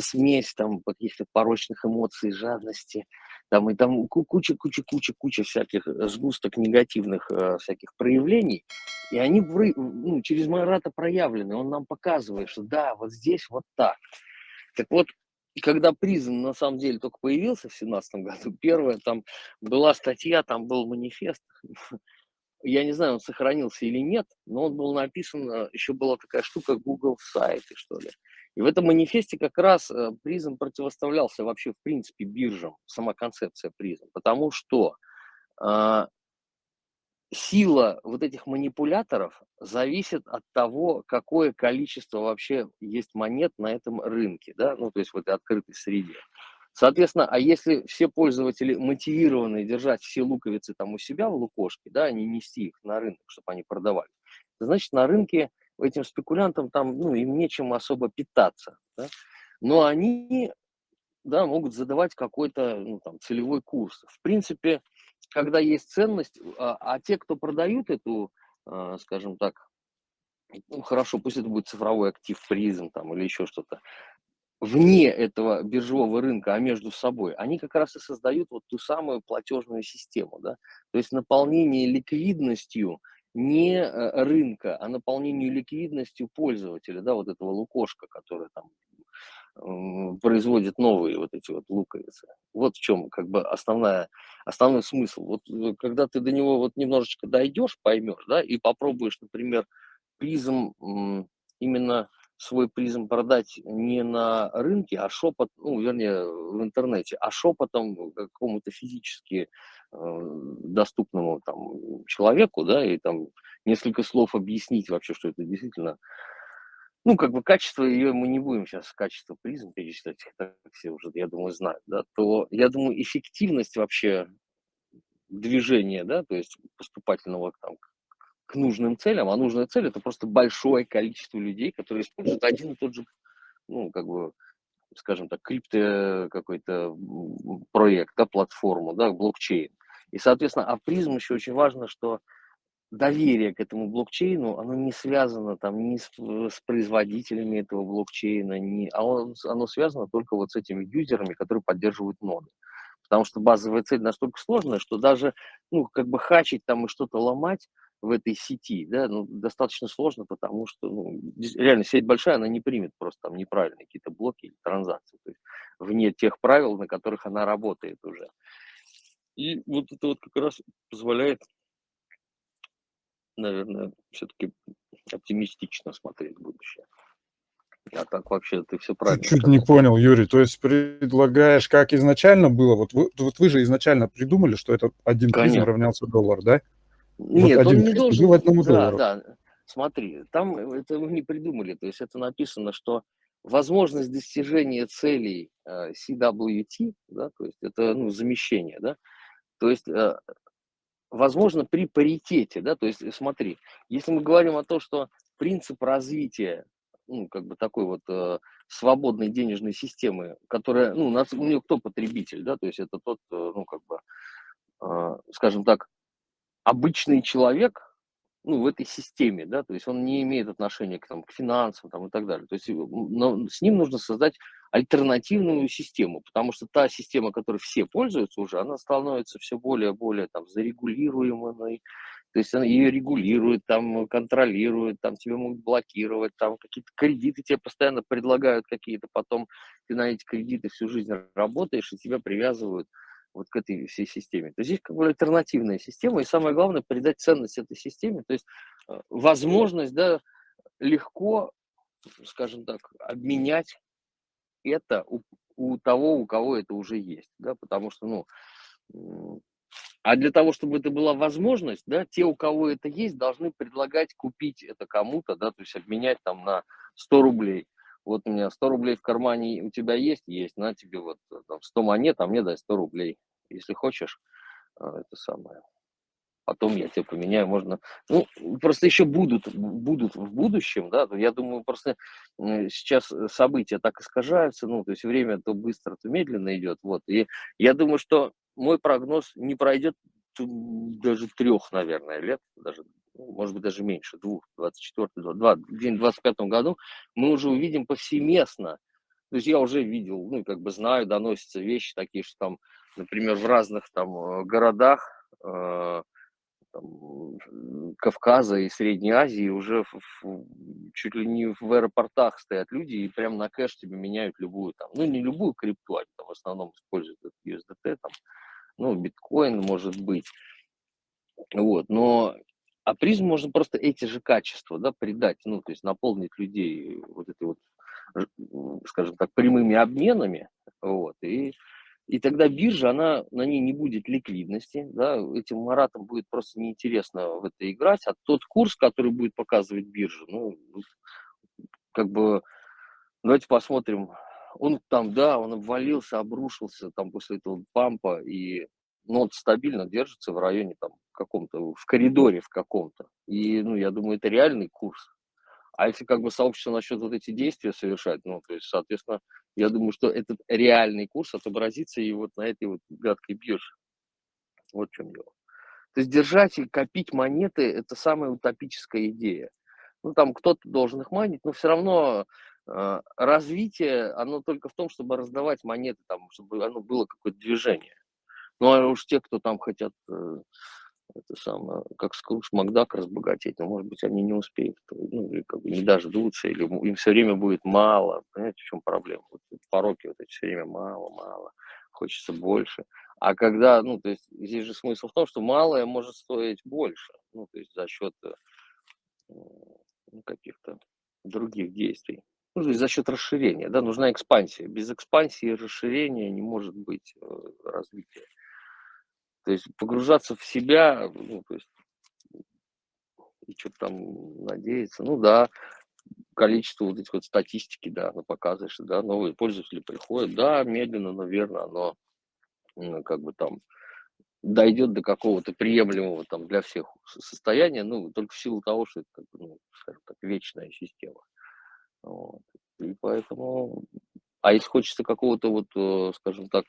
смесь там каких-то порочных эмоций, жадности, там и там куча, куча, куча, куча всяких э, сгусток негативных э, всяких проявлений, и они ну, через Марата проявлены, он нам показывает, что да, вот здесь вот так. Так вот, когда призм на самом деле только появился в семнадцатом году, первая там была статья, там был манифест, я не знаю, он сохранился или нет, но он был написан, э, еще была такая штука Google сайты, что ли. И в этом манифесте как раз э, призм противоставлялся вообще в принципе биржам, сама концепция призм, потому что э, сила вот этих манипуляторов зависит от того, какое количество вообще есть монет на этом рынке, да, ну то есть в этой открытой среде. Соответственно, а если все пользователи мотивированы держать все луковицы там у себя в лукошке, да, а не нести их на рынок, чтобы они продавали, значит, на рынке этим спекулянтам там, ну, им нечем особо питаться, да? но они, да, могут задавать какой-то, ну, там, целевой курс. В принципе, когда есть ценность, а, а те, кто продают эту, а, скажем так, ну, хорошо, пусть это будет цифровой актив призм там или еще что-то, вне этого биржевого рынка, а между собой, они как раз и создают вот ту самую платежную систему, да, то есть наполнение ликвидностью не э, рынка, а наполнению ликвидностью пользователя, да, вот этого лукошка, который там производит новые вот эти вот луковицы. Вот в чем как бы основная, основной смысл. Вот э, когда ты до него вот немножечко дойдешь, поймешь, да, и попробуешь, например, призм именно свой призм продать не на рынке, а шепот, ну, вернее, в интернете, а шепотом какому-то физически э, доступному там человеку, да, и там несколько слов объяснить вообще, что это действительно, ну, как бы качество ее мы не будем сейчас качество призм перечислять, это все уже, я думаю, знают, да, то, я думаю, эффективность вообще движения, да, то есть поступательного там, к нужным целям, а нужная цель это просто большое количество людей, которые используют один и тот же, ну, как бы, скажем так, крипто какой-то проект, да, платформу, да, блокчейн. И, соответственно, а призм еще очень важно, что доверие к этому блокчейну, оно не связано там ни с, с производителями этого блокчейна, ни, а он, оно связано только вот с этими юзерами, которые поддерживают ноды. Потому что базовая цель настолько сложная, что даже, ну, как бы хачить там и что-то ломать, в этой сети, да, ну, достаточно сложно, потому что, ну, реально сеть большая, она не примет просто там неправильные какие-то блоки или транзакции, то есть вне тех правил, на которых она работает уже. И вот это вот как раз позволяет, наверное, все-таки оптимистично смотреть будущее. А так вообще ты все правильно Чуть-чуть не понял, Юрий. То есть предлагаешь, как изначально было? Вот вы, вот вы же изначально придумали, что это один призм равнялся доллар, да? Нет, вот он не должен... Да, доллару. да. Смотри, там это мы не придумали. То есть это написано, что возможность достижения целей э, CWT, да, то есть это ну, замещение, да, то есть э, возможно при паритете, да, то есть смотри, если мы говорим о том, что принцип развития, ну, как бы такой вот э, свободной денежной системы, которая, ну, у нас, у нее кто потребитель, да, то есть это тот, э, ну, как бы, э, скажем так, обычный человек, ну, в этой системе, да, то есть он не имеет отношения к, там, к финансам там, и так далее. То есть но с ним нужно создать альтернативную систему, потому что та система, которой все пользуются уже, она становится все более и более там, зарегулируемой, то есть она ее регулирует, там, контролирует, там, тебе могут блокировать, там, какие-то кредиты тебе постоянно предлагают какие-то, потом ты на эти кредиты всю жизнь работаешь, и тебя привязывают вот к этой всей системе. То есть здесь как бы альтернативная система, и самое главное придать ценность этой системе, то есть э, возможность, да, легко, скажем так, обменять это у, у того, у кого это уже есть, да, потому что, ну, а для того, чтобы это была возможность, да, те, у кого это есть, должны предлагать купить это кому-то, да, то есть обменять там на 100 рублей вот у меня 100 рублей в кармане у тебя есть? Есть, на тебе вот э, там, 100 монет, а мне дай 100 рублей. Если хочешь, э, это самое. Потом я тебе поменяю, можно... Ну, просто еще будут, будут в будущем, да, я думаю, просто сейчас события так искажаются, ну, то есть время то быстро, то медленно идет, вот, и я думаю, что мой прогноз не пройдет даже трех, наверное, лет, даже ну, может быть, даже меньше, двух, 24, 2, где-нибудь в 25 году, мы уже увидим повсеместно. То есть я уже видел, ну, как бы знаю, доносятся вещи такие, что там, например, в разных там э, городах э, там, Кавказа и Средней Азии уже в, в, чуть ли не в аэропортах стоят люди и прям на кэш тебе меняют любую там, ну не любую крипту, они там в основном используют USDT, там, ну биткоин может быть, вот, но а призм можно просто эти же качества, да, придать, ну, то есть наполнить людей вот этой вот, скажем так, прямыми обменами, вот, и, и тогда биржа, она, на ней не будет ликвидности, да, этим маратам будет просто неинтересно в это играть, а тот курс, который будет показывать биржа, ну, как бы, давайте посмотрим, он там, да, он обвалился, обрушился там после этого пампа, и но он стабильно держится в районе там каком-то, в коридоре в каком-то. И, ну, я думаю, это реальный курс. А если как бы сообщество насчет вот эти действия совершать, ну, то есть, соответственно, я думаю, что этот реальный курс отобразится и вот на этой вот гадкой бирже. Вот в чем дело. То есть держать и копить монеты – это самая утопическая идея. Ну, там кто-то должен их манить, но все равно э, развитие, оно только в том, чтобы раздавать монеты, там, чтобы оно было какое-то движение. Ну, а уж те, кто там хотят, э, это самое, как Скрудж Макдак разбогатеть, но, может быть, они не успеют, ну, или как бы не дождутся, или им все время будет мало. Понимаете, в чем проблема? Вот пороки вот эти все время мало, мало, хочется больше. А когда, ну, то есть здесь же смысл в том, что малое может стоить больше, ну, то есть за счет э, ну, каких-то других действий. Ну, то есть за счет расширения, да, нужна экспансия. Без экспансии и расширения не может быть э, развития. То есть погружаться в себя, ну, то есть и что-то там надеяться, ну да, количество вот этих вот статистики, да, оно показывает, что, да, новые пользователи приходят, да, медленно, наверное, оно ну, как бы там дойдет до какого-то приемлемого там для всех состояния, ну, только в силу того, что это, как бы, ну, скажем так, вечная система. Вот. И поэтому, а если хочется какого-то вот, э, скажем так,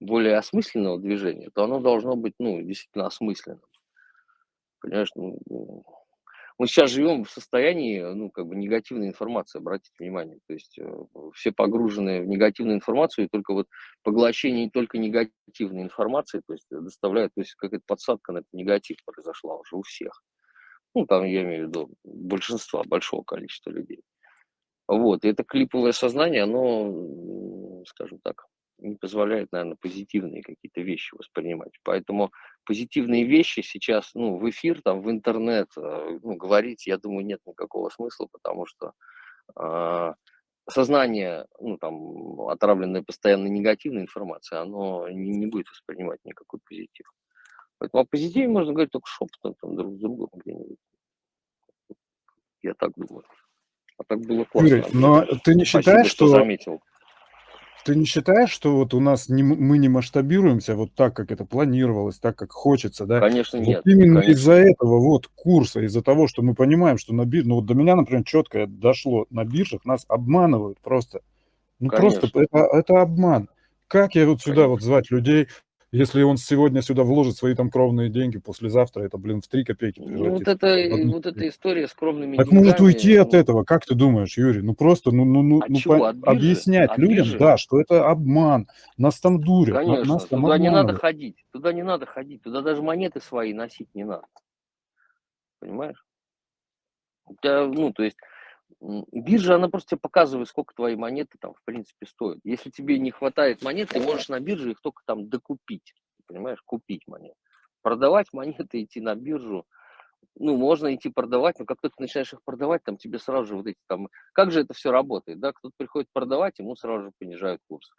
более осмысленного движения, то оно должно быть, ну, действительно осмысленным. Понимаешь, ну, ну, мы сейчас живем в состоянии, ну, как бы негативной информации, обратите внимание. То есть э, все погружены в негативную информацию, и только вот поглощение только негативной информации, то есть доставляет, то есть какая-то подсадка на этот негатив произошла уже у всех. Ну, там я имею в виду большинства, большого количества людей. Вот, и это клиповое сознание, оно, скажем так, не позволяет, наверное, позитивные какие-то вещи воспринимать. Поэтому позитивные вещи сейчас, ну, в эфир, там, в интернет, э, ну, говорить, я думаю, нет никакого смысла, потому что э, сознание, ну, там, отравленное постоянно негативной информацией, оно не, не будет воспринимать никакой позитив. Поэтому о позитиве можно говорить только шепотом, там, друг с другом где-нибудь. Я так думаю. А так было классно. Юрий, но ты не считаешь, Спасибо, что... что заметил. Ты не считаешь, что вот у нас не, мы не масштабируемся вот так, как это планировалось, так, как хочется, да? Конечно, вот нет. Именно из-за этого вот курса, из-за того, что мы понимаем, что на бирже, ну вот до меня, например, четко дошло, на биржах нас обманывают просто. Ну Конечно. просто это, это обман. Как я вот сюда Конечно. вот звать людей, если он сегодня сюда вложит свои там кровные деньги, послезавтра это, блин, в 3 копейки Ну, вот, это, вот эта история с кровными так деньгами... может уйти от ну этого, как ты думаешь, Юрий? Ну, просто, ну, ну, ну, ну по... объяснять от людям, биржи? да, что это обман, нас там дурят, Конечно, нас там туда не надо ходить, туда не надо ходить, туда даже монеты свои носить не надо. Понимаешь? Тебя, ну, то есть Биржа, она просто тебе показывает, сколько твои монеты там, в принципе, стоят. Если тебе не хватает монет, ты можешь на бирже их только там докупить, понимаешь, купить монеты. Продавать монеты, идти на биржу, ну, можно идти продавать, но как только ты начинаешь их продавать, там тебе сразу же вот эти там... Как же это все работает, да? Кто-то приходит продавать, ему сразу же понижают курс.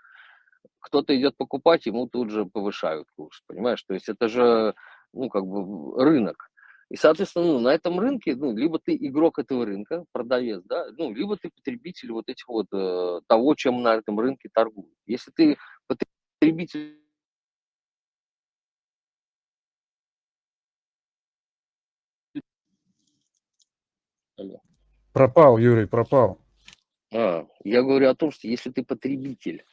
Кто-то идет покупать, ему тут же повышают курс, понимаешь? То есть это же, ну, как бы рынок. И, соответственно, ну, на этом рынке, ну, либо ты игрок этого рынка, продавец, да, ну, либо ты потребитель вот этих вот э, того, чем на этом рынке торгуют. Если ты потребитель Пропал, Юрий, пропал. А, я говорю о том, что если ты потребитель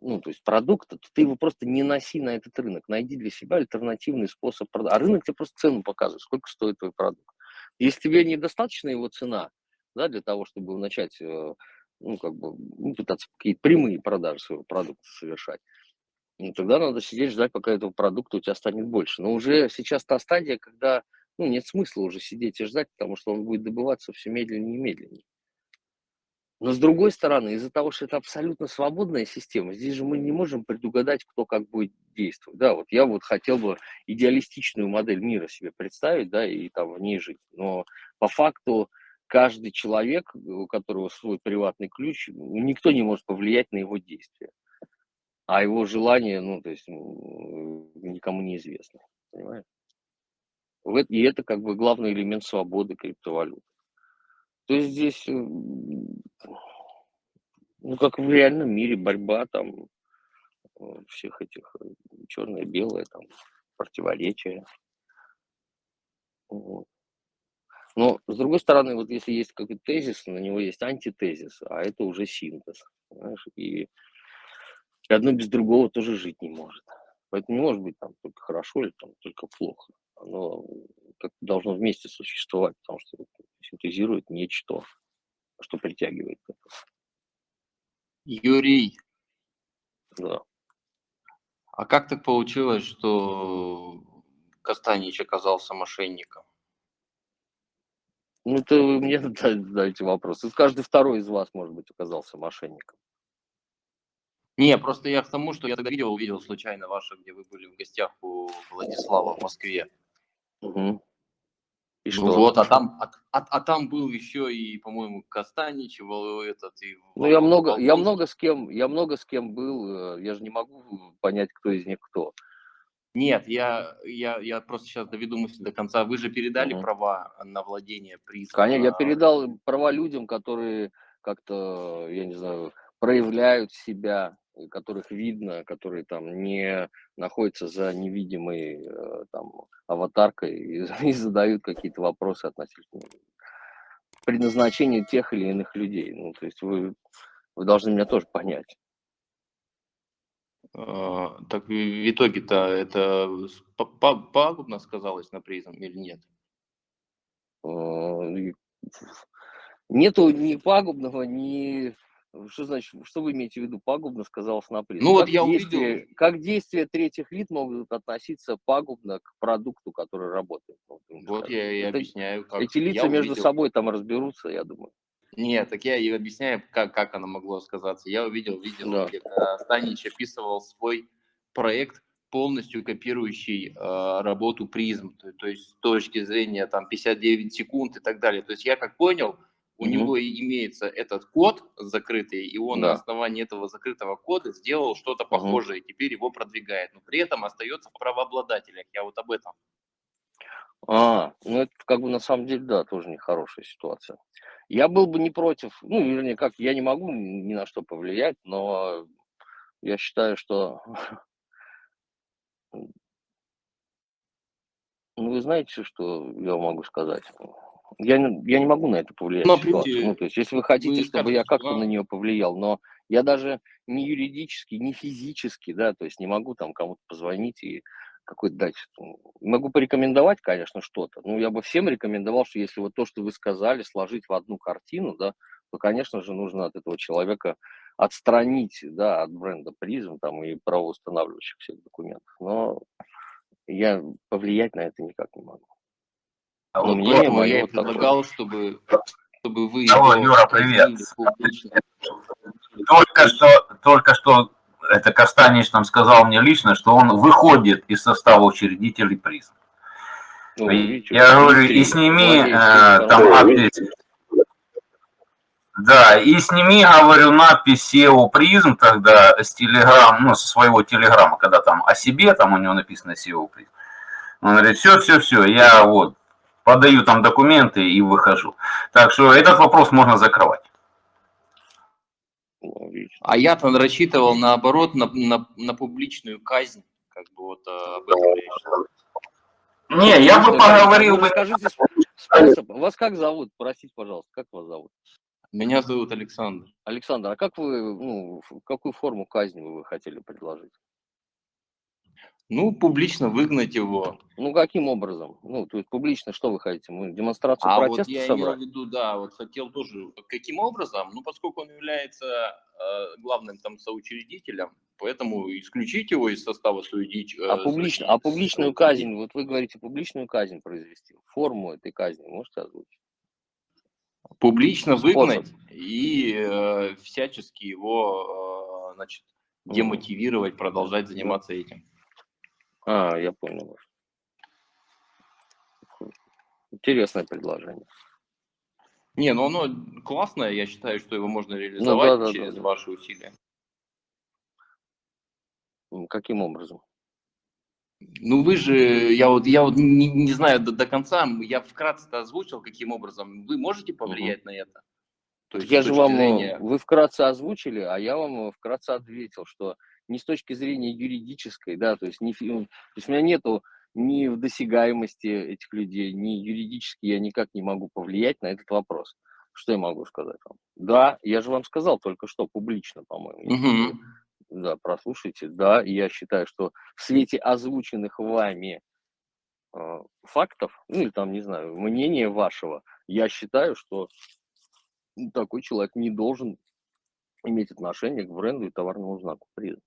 ну, то есть продукта, то ты его просто не носи на этот рынок. Найди для себя альтернативный способ продать. А рынок тебе просто цену показывает, сколько стоит твой продукт. Если тебе недостаточна его цена, да, для того, чтобы начать э, ну, как бы, ну, пытаться какие-то прямые продажи своего продукта совершать, ну, тогда надо сидеть, ждать, пока этого продукта у тебя станет больше. Но уже сейчас та стадия, когда, ну, нет смысла уже сидеть и ждать, потому что он будет добываться все медленнее и медленнее. Но с другой стороны, из-за того, что это абсолютно свободная система, здесь же мы не можем предугадать, кто как будет действовать. Да, вот я вот хотел бы идеалистичную модель мира себе представить, да, и там в ней жить. Но по факту каждый человек, у которого свой приватный ключ, никто не может повлиять на его действия. А его желание, ну, то есть никому не известно. Понимаешь? И это как бы главный элемент свободы криптовалют. То есть здесь, ну, как в реальном мире, борьба там э, всех этих э, черное, белое, там, противоречия. Вот. Но, с другой стороны, вот если есть какой-то тезис, на него есть антитезис, а это уже синтез. Понимаешь? И, одно без другого тоже жить не может. Поэтому не может быть там только хорошо или там только плохо. Оно как должно вместе существовать, потому что синтезирует нечто, что притягивает Юрий. Да. А как так получилось, что Костанич оказался мошенником? Ну, это вы мне задаете вопрос. Каждый второй из вас, может быть, оказался мошенником. Не, просто я к тому, что я тогда видео увидел случайно ваше, где вы были в гостях у Владислава в Москве. Угу. И что? Ну вот, а там, а, а, а там был еще и, по-моему, Костанич, этот и. Ну я много, я много с кем, я много с кем был, э, я же не могу понять, кто из них кто. Нет, я, я, я просто сейчас доведу мысль до конца. Вы же передали угу. права на владение призом. Конечно, я передал права людям, которые как-то, я не знаю, проявляют себя которых видно, которые там не находятся за невидимой э, там аватаркой и, и задают какие-то вопросы относительно предназначения тех или иных людей. Ну, то есть вы, вы должны меня тоже понять. А, так в итоге-то это пагубно сказалось на призм или нет? А, нету ни пагубного, ни что значит, что вы имеете в виду пагубно, сказал Снаприн? Ну как вот я увидел. Как действия третьих лиц могут относиться пагубно к продукту, который работает? Вот я и Это, объясняю. Как эти лица между увидел. собой там разберутся, я думаю. Нет, так я и объясняю, как, как оно могло сказаться. Я увидел видео, да. где Станич описывал свой проект, полностью копирующий э, работу призм, то, то есть с точки зрения там 59 секунд и так далее. То есть я как понял, у mm-hmm. него имеется этот код закрытый, и он да. на основании этого закрытого кода сделал что-то похожее, mm-hmm. и теперь его продвигает, но при этом остается в правообладателях. Я вот об этом. А, ну это как бы на самом деле, да, тоже нехорошая ситуация. Я был бы не против, ну, вернее, как, я не могу ни на что повлиять, но я считаю, что... Ну, вы знаете, что я могу сказать? Я, я не могу на это повлиять. Но, ну, ну, то есть, если вы хотите, вы чтобы я как-то на нее повлиял, но я даже не юридически, не физически, да, то есть не могу там кому-то позвонить и какой-то дать. Могу порекомендовать, конечно, что-то. Ну, я бы всем рекомендовал, что если вот то, что вы сказали, сложить в одну картину, да, то, конечно же, нужно от этого человека отстранить, да, от бренда призм там и правоустанавливающих всех документов. Но я повлиять на это никак не могу. А вот мнение мое я вот предлагал, чтобы, чтобы вы... Алло, Юра, привет. Только что, только что это Костанич нам сказал мне лично, что он выходит из состава учредителей призм. Ну, я говорю, и сними э, там надпись. Да, и сними, говорю, надпись SEO призм тогда с телеграм, ну, со своего телеграмма, когда там о себе, там у него написано SEO призм. Он говорит, все, все, все, я вот подаю там документы и выхожу. Так что этот вопрос можно закрывать. А я-то рассчитывал наоборот на, на, на публичную казнь, как бы вот а, об этом Не, я бы поговорил бы. Скажите способ. Вас как зовут? Простите, пожалуйста, как вас зовут? Меня зовут Александр. Александр, а как вы, ну, какую форму казни вы хотели предложить? Ну, публично выгнать его. Ну, каким образом? Ну, то есть публично что вы хотите? Мы демонстрацию а протеста вот я собрать? имел в виду, да, вот хотел тоже, каким образом? Ну, поскольку он является э, главным там соучредителем, поэтому исключить его из состава судить. Э, а, публично, а публичную казнь, вот вы говорите, публичную казнь произвести, форму этой казни можете озвучить? Публично выгнать и э, всячески его, э, значит, демотивировать, продолжать заниматься этим. А, я понял. Интересное предложение. Не, ну оно классное, я считаю, что его можно реализовать ну, да, да, через да, да. ваши усилия. Каким образом? Ну вы же, я вот, я вот не, не знаю до, до конца, я вкратце озвучил, каким образом. Вы можете повлиять угу. на это? То есть, я же вам, зрения... вы вкратце озвучили, а я вам вкратце ответил, что не с точки зрения юридической, да, то есть, не, то есть у меня нету ни в досягаемости этих людей, ни юридически я никак не могу повлиять на этот вопрос. Что я могу сказать вам? Да, я же вам сказал только что публично, по-моему. Угу. Да, прослушайте. Да, я считаю, что в свете озвученных вами э, фактов, ну или там, не знаю, мнения вашего, я считаю, что такой человек не должен иметь отношение к бренду и товарному знаку призм.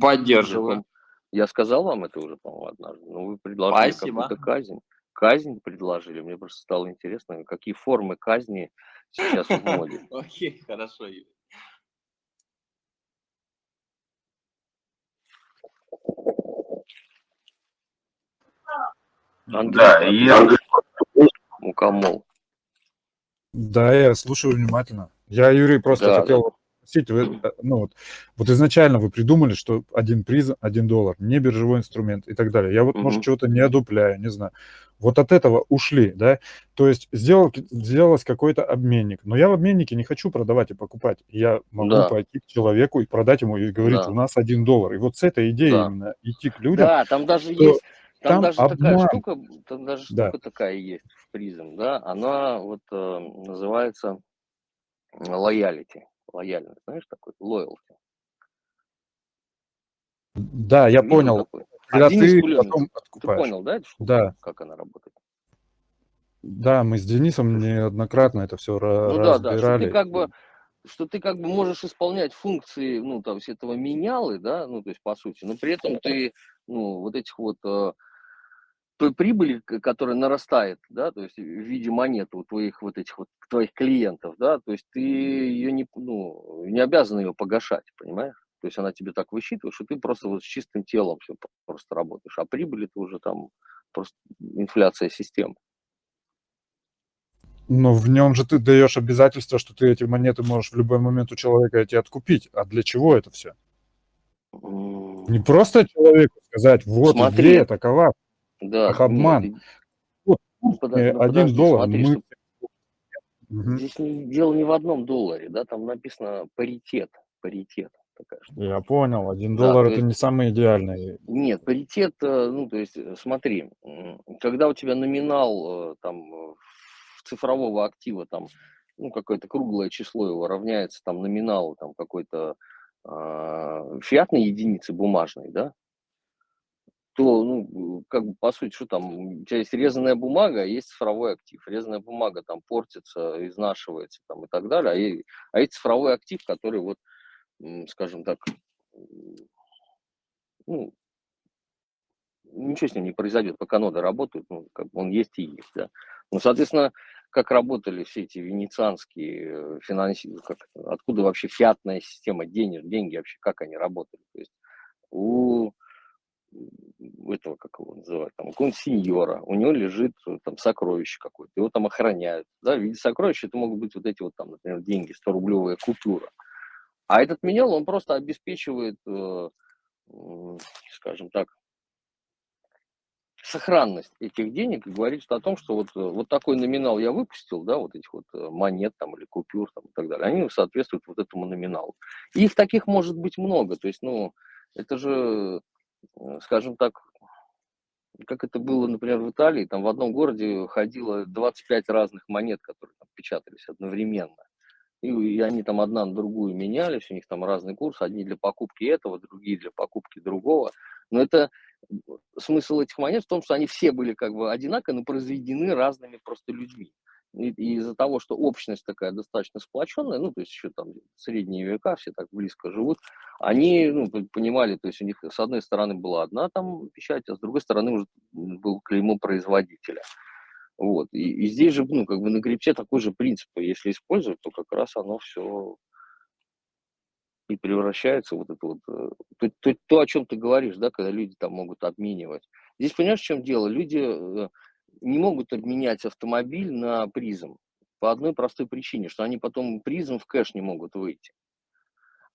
Поддерживаю. Я сказал вам это уже, по-моему, однажды. Но вы предложили какую-то казнь. Казнь предложили. Мне просто стало интересно, какие формы казни сейчас в моде. Окей, хорошо. Андрей, да, я... Мукомол. Да, я слушаю внимательно. Я, Юрий, просто да, хотел да спросить, вы, э, ну, вот, вот изначально вы придумали, что один приз, один доллар, не биржевой инструмент и так далее. Я вот, mm-hmm. может, чего-то не одупляю, не знаю. Вот от этого ушли, да? То есть сделал, сделалось какой-то обменник. Но я в обменнике не хочу продавать и покупать. Я могу да. пойти к человеку и продать ему и говорить, да. у нас один доллар. И вот с этой идеей да. именно идти к людям. Да, там даже есть... Там, там даже обман. такая штука, там даже да. штука такая есть в призм, да, она вот э, называется лоялити лояльность, знаешь, такой лоялти. Да, я Видел понял. Такой? Когда ты потом Ты понял, да, штуку, да. как она работает? Да, мы с Денисом неоднократно это все ну, разбирали. Да, да, что ты как бы что ты как бы можешь исполнять функции, ну, там, этого менялы, да, ну, то есть, по сути, но при этом ты, ну, вот этих вот э, той прибыли, которая нарастает, да, то есть в виде монет у твоих вот этих вот твоих клиентов, да, то есть ты ее не, ну, не обязан ее погашать, понимаешь? То есть она тебе так высчитывает, что ты просто вот с чистым телом все просто работаешь, а прибыль это уже там просто инфляция системы. Но в нем же ты даешь обязательство, что ты эти монеты можешь в любой момент у человека эти откупить. А для чего это все? Не просто человеку сказать, вот Смотри, идея такова, да, Ах, обман. Нет, вот, ну, под, э, один подожди, доллар. Смотри, мы... Угу. Здесь дело не в одном долларе, да, там написано паритет, паритет. Такая Я понял, один да, доллар это есть, не самый идеальный. Нет, паритет, э, ну, то есть, э, смотри, когда у тебя номинал там цифрового актива, там, ну, какое-то круглое число его равняется там номиналу там какой-то э, фиатной единицы бумажной, да, то, ну, как бы, по сути, что там, у тебя есть резаная бумага, а есть цифровой актив. Резаная бумага там портится, изнашивается там и так далее, а, и, а есть цифровой актив, который вот, скажем так, ну, ничего с ним не произойдет, пока ноды работают, ну, как бы он есть и есть, да. Ну, соответственно, как работали все эти венецианские финансисты, как, откуда вообще фиатная система денег, деньги вообще, как они работали. То есть у этого, как его называют, там, какого-нибудь сеньора, у него лежит э, там сокровище какое-то, его там охраняют. Да, в виде сокровища это могут быть вот эти вот там, например, деньги, 100-рублевая купюра. А этот менял, он просто обеспечивает, э, скажем так, сохранность этих денег и говорит что о том, что вот, э, вот такой номинал я выпустил, да, вот этих вот э, монет там или купюр там и так далее, они соответствуют вот этому номиналу. И их таких может быть много, то есть, ну, это же Э, скажем так, как это было, например, в Италии, там в одном городе ходило 25 разных монет, которые там печатались одновременно. И, и они там одна на другую менялись, у них там разный курс, одни для покупки этого, другие для покупки другого. Но это, смысл этих монет в том, что они все были как бы одинаковые, но произведены разными просто людьми. И, из-за того, что общность такая достаточно сплоченная, ну, то есть еще там средние века, все так близко живут, они ну, понимали, то есть у них с одной стороны была одна там печать, а с другой стороны уже был клеймо производителя. Вот. И, и здесь же, ну, как бы на крипте такой же принцип, если использовать, то как раз оно все и превращается вот это вот, э, то, то, то, о чем ты говоришь, да, когда люди там могут обменивать. Здесь понимаешь, в чем дело? Люди э, не могут обменять автомобиль на призм по одной простой причине, что они потом призм в кэш не могут выйти.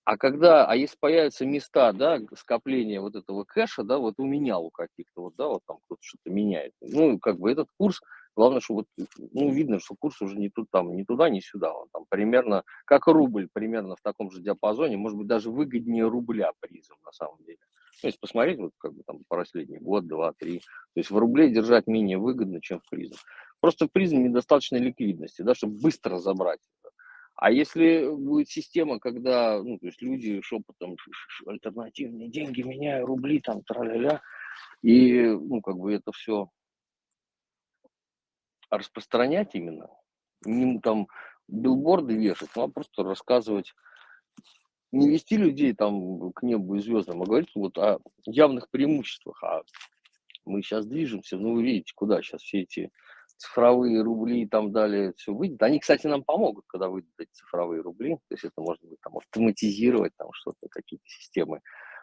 А когда, а если появятся места, да, скопления вот этого кэша, да, вот у меня у каких-то, вот, да, вот там кто-то что-то меняет, ну, как бы этот курс Главное, что вот, ну, видно, что курс уже не, тут, там, не туда, не сюда. Он там примерно, как рубль, примерно в таком же диапазоне, может быть, даже выгоднее рубля призом на самом деле. Ну, если посмотреть, вот как бы там последний год, два, три, то есть в рубле держать менее выгодно, чем в призм. Просто в призм недостаточно ликвидности, да, чтобы быстро забрать. А если будет система, когда, ну, то есть люди шепотом альтернативные деньги меняю, рубли там, тра-ля-ля, и, ну, как бы это все распространять именно, не там билборды вешать, ну, а просто рассказывать, не вести людей там к небу и звездам, а говорить вот о явных преимуществах. А мы сейчас движемся, ну, вы видите, куда сейчас все эти цифровые рубли и там далее все выйдет. Они, кстати, нам помогут, когда выйдут эти цифровые рубли. То есть это можно будет там автоматизировать, там что-то, какие-то системы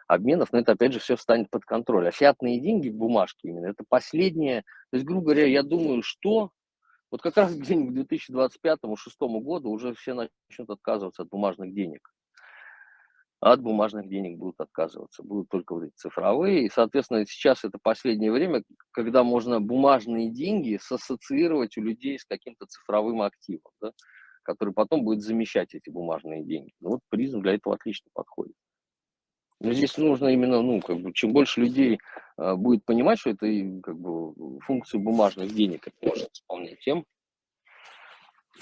обменов, но это опять же все встанет под контроль. А фиатные деньги, бумажки именно, это последнее. То есть, грубо говоря, я думаю, что вот как раз где-нибудь к 2025-2026 году уже все начнут отказываться от бумажных денег. От бумажных денег будут отказываться. Будут только вот эти цифровые. И, соответственно, сейчас это последнее время, когда можно бумажные деньги сассоциировать у людей с каким-то цифровым активом, да, который потом будет замещать эти бумажные деньги. Ну, вот призм для этого отлично подходит. Но здесь нужно именно, ну, как бы, чем больше людей э, будет понимать, что это как бы функцию бумажных денег это может исполнять, тем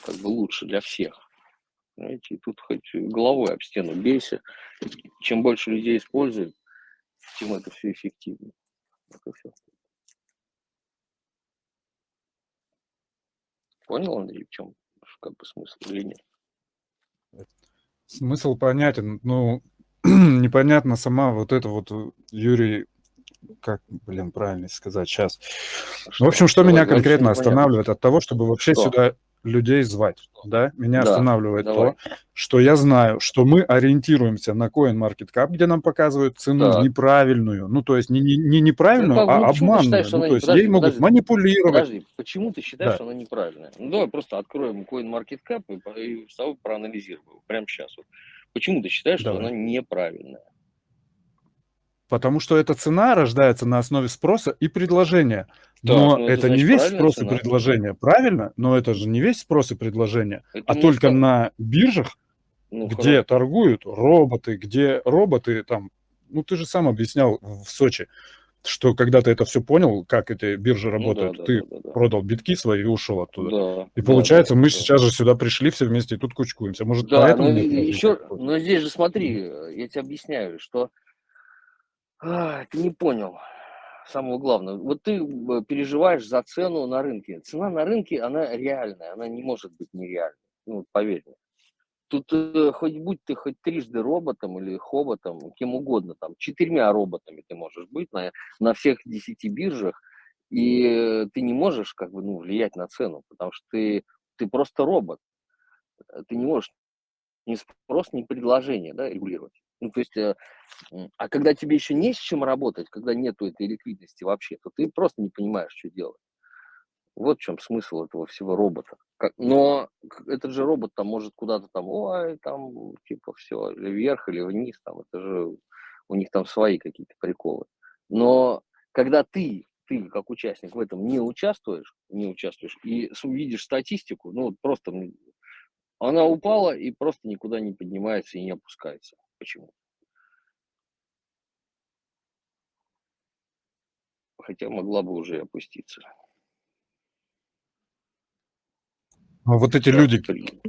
как бы лучше для всех. Знаете, и тут хоть головой об стену бейся. Чем больше людей используют, тем это все эффективнее. Это все. Понял, Андрей, в чем как бы смысл или нет? Смысл понятен. Ну, непонятно сама вот это вот, Юрий, как, блин, правильно сказать сейчас. Что? В общем, что Давай, меня конкретно останавливает от того, чтобы вообще что? сюда людей звать, да? Меня да, останавливает давай. то, что я знаю, что мы ориентируемся на CoinMarketCap, где нам показывают цену так. неправильную, ну, то есть не, не, не неправильную, ну, а обманную. Считаешь, ну, то есть подожди, ей могут подожди, манипулировать. Подожди, почему ты считаешь, да. что она неправильная? Ну, давай просто откроем CoinMarketCap и, и проанализируем прямо сейчас. Вот. Почему ты считаешь, Давай. что она неправильная? Потому что эта цена рождается на основе спроса и предложения. Да, но ну, это, это не весь спрос цена. и предложение, правильно? Но это же не весь спрос и предложение, это а только скажу. на биржах, ну, где хорошо. торгуют роботы, где роботы там, ну ты же сам объяснял в Сочи, что когда ты это все понял, как эти биржи работают, ну, да, ты да, да, да. продал битки свои и ушел оттуда. Да, и получается, да, мы да. сейчас же сюда пришли все вместе и тут кучкуемся. Может, да, поэтому... Но, еще, но здесь же смотри, я тебе объясняю, что а, ты не понял самого главного. Вот ты э, переживаешь за цену на рынке. Цена на рынке, она реальная, она не может быть нереальной. Ну, поверь мне. Тут э, хоть будь ты хоть трижды роботом или хоботом, кем угодно, там, четырьмя роботами ты можешь быть на, на всех десяти биржах, и ты не можешь как бы, ну, влиять на цену, потому что ты, ты просто робот. Ты не можешь ни спрос, ни предложение да, регулировать. Ну, то есть, э, а когда тебе еще не с чем работать, когда нету этой ликвидности вообще, то ты просто не понимаешь, что делать. Вот в чем смысл этого всего робота. Но этот же робот там может куда-то там, ой, там, типа, все, или вверх, или вниз, там, это же у них там свои какие-то приколы. Но когда ты, ты как участник в этом не участвуешь, не участвуешь, и увидишь статистику, ну, просто она упала и просто никуда не поднимается и не опускается. Почему? Хотя могла бы уже опуститься. А вот эти люди,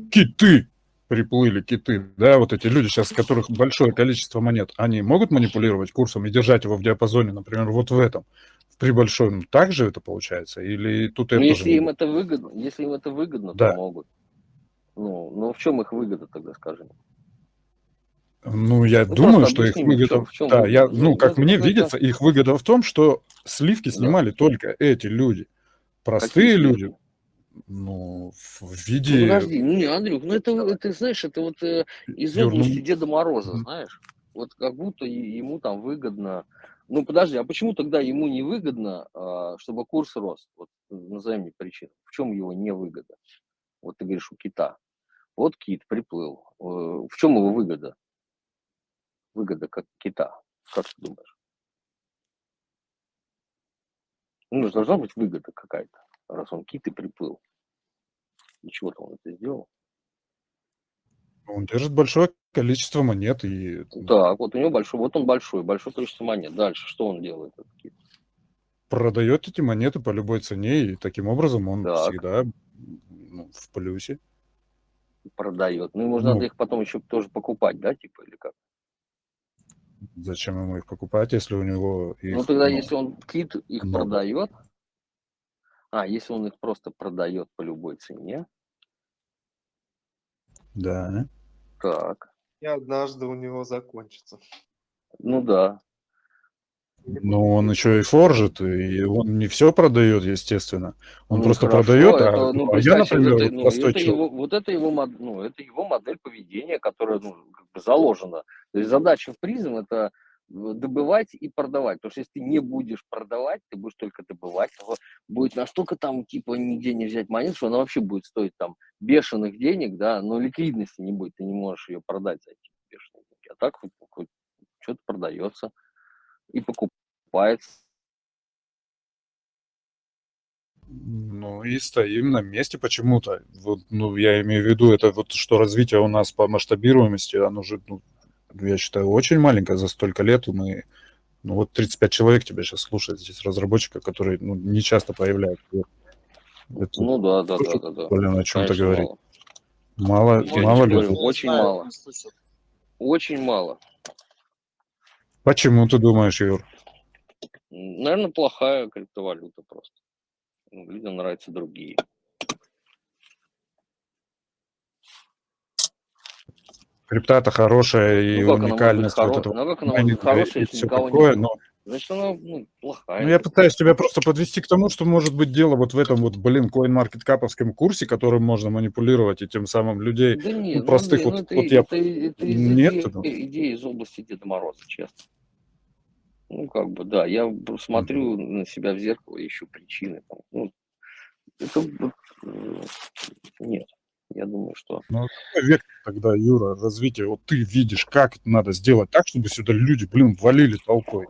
киты, приплыли киты, да, вот эти люди сейчас, у которых большое количество монет, они могут манипулировать курсом и держать его в диапазоне, например, вот в этом, при большом, так же это получается? Или тут ну, это если им это выгодно, если им это выгодно, да. то могут. Ну, ну в чем их выгода тогда, скажем? Ну, я ну, думаю, что их выгода... Чем, в чем да, я, ну, как ну, мне это... видится, их выгода в том, что сливки снимали да. только эти люди. Простые Какие люди, ну, в виде... Ну, подожди, ну, не, Андрюх, ну, это, это знаешь, это вот э, из Юрнум... области Деда Мороза, знаешь? Вот как будто ему там выгодно... Ну, подожди, а почему тогда ему не выгодно, а, чтобы курс рос? Вот назови мне причину. В чем его невыгода? Вот ты говоришь, у кита. Вот кит приплыл. Э, в чем его выгода? Выгода как кита. Как ты думаешь? Ну, должна быть выгода какая-то, раз он кит и приплыл. Для чего-то он это сделал. Он держит большое количество монет и... Так, вот у него большой, вот он большой, большое количество монет. Дальше что он делает? Этот кит? Продает эти монеты по любой цене, и таким образом он так. всегда ну, в плюсе. Продает. Ну, ему ну, надо их потом еще тоже покупать, да, типа, или как? Зачем ему их покупать, если у него их... Ну, тогда, ну, если он кит их много. продает, а, если он их просто продает по любой цене. Да. Так. И однажды у него закончится. Ну да. Ну, он еще и форжит, и он не все продает, естественно. Он ну, просто хорошо, продает, а это, а, ну, а я, например, это, ну, это его, вот это его, ну, это его модель поведения, которая ну, как бы заложена. То есть задача в призм это добывать и продавать. Потому что если ты не будешь продавать, ты будешь только добывать, то будет настолько там, типа, нигде не взять монет, что она вообще будет стоить там бешеных денег, да, но ликвидности не будет, ты не можешь ее продать за эти бешеные деньги. А так хоть, хоть что-то продается и покупается. Ну и стоим на месте почему-то. Вот, ну, я имею в виду, это вот что развитие у нас по масштабируемости, оно же ну, я считаю, очень маленькая за столько лет. Мы, ну вот 35 человек тебя сейчас слушает здесь, разработчика, который ну, не часто появляется. Это ну да, да, да, да, да. Блин, о чем-то говорить. Мало, мало, мало людей. Очень мало. Очень мало. Почему ты думаешь, Юр? Наверное, плохая криптовалюта просто. Людям нравятся другие. Крипта-то хорошая и ну, уникальность вот этого. Ну, она хорошая, если никого такое, нет? Но... Значит, она ну, плохая. Ну, я пытаюсь тебя просто подвести к тому, что может быть дело вот в этом вот, блин, CoinMarketCap'овском курсе, которым можно манипулировать и тем самым людей да нет, ну, простых ну, вот, это, вот я... Это, это нет, это... идеи из области Деда Мороза, честно. Ну, как бы, да, я смотрю на себя в зеркало, ищу причины. Там, ну, это, э, нет. Я думаю, что... Ну, век тогда, Юра, развитие, вот ты видишь, как это надо сделать так, чтобы сюда люди, блин, валили толпой.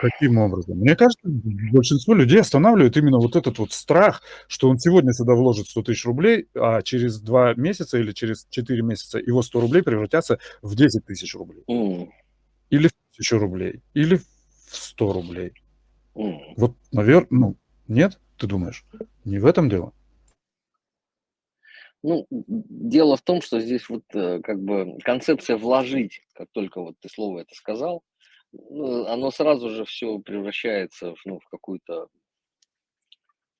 Каким образом? Мне кажется, большинство людей останавливает именно вот этот вот страх, что он сегодня сюда вложит 100 тысяч рублей, а через два месяца или через 4 месяца его 100 рублей превратятся в 10 тысяч рублей. Mm. Или в 1000 рублей, или в 100 рублей. Mm. Вот, наверное, ну, нет, ты думаешь? Не в этом дело? Ну, дело в том, что здесь вот э, как бы концепция вложить, как только вот ты слово это сказал, ну, оно сразу же все превращается в, ну, в какую-то,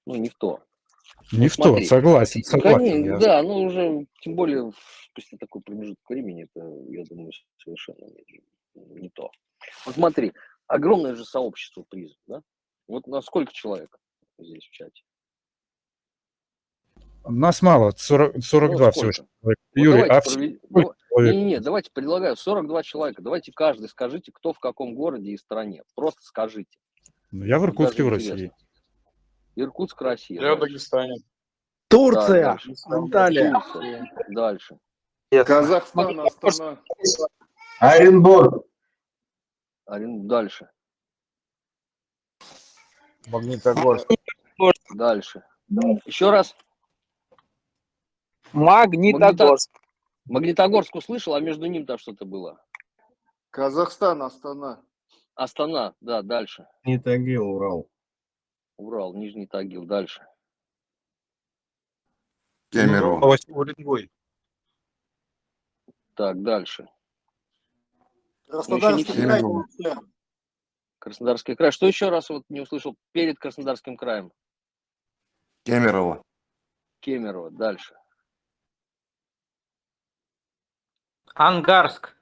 ну, не в то. Не ну, в смотри, то, согласен, согласен. Конечно, я... Да, ну уже, тем более, после такой промежуток времени, это, я думаю, совершенно не, не то. Вот смотри, огромное же сообщество призм, да? Вот на сколько человек здесь в чате? Нас мало, 40, 42 ну, всего. Вот Юрий, а провед... ну, не, не, не, давайте предлагаю 42 человека. Давайте каждый скажите, кто в каком городе и стране. Просто скажите. Ну, я в Иркутске, в России. Иркутск, Россия. Я в Дагестане. Турция, да, Анталия. Турция. Дальше. Казахстан, Астана. Оренбург. Орен... Дальше. Магнитогорск. Дальше. Еще раз. Магнитогорск. Магнитогорск услышал, а между ним там что-то было. Казахстан, Астана. Астана, да, дальше. Нижний Тагил, Урал. Урал, Нижний Тагил, дальше. Кемерово. Уренгой. Так, дальше. Краснодарский край. Краснодарский край. Что еще раз вот не услышал перед Краснодарским краем? Кемерово. Кемерово. Дальше. Ангарск.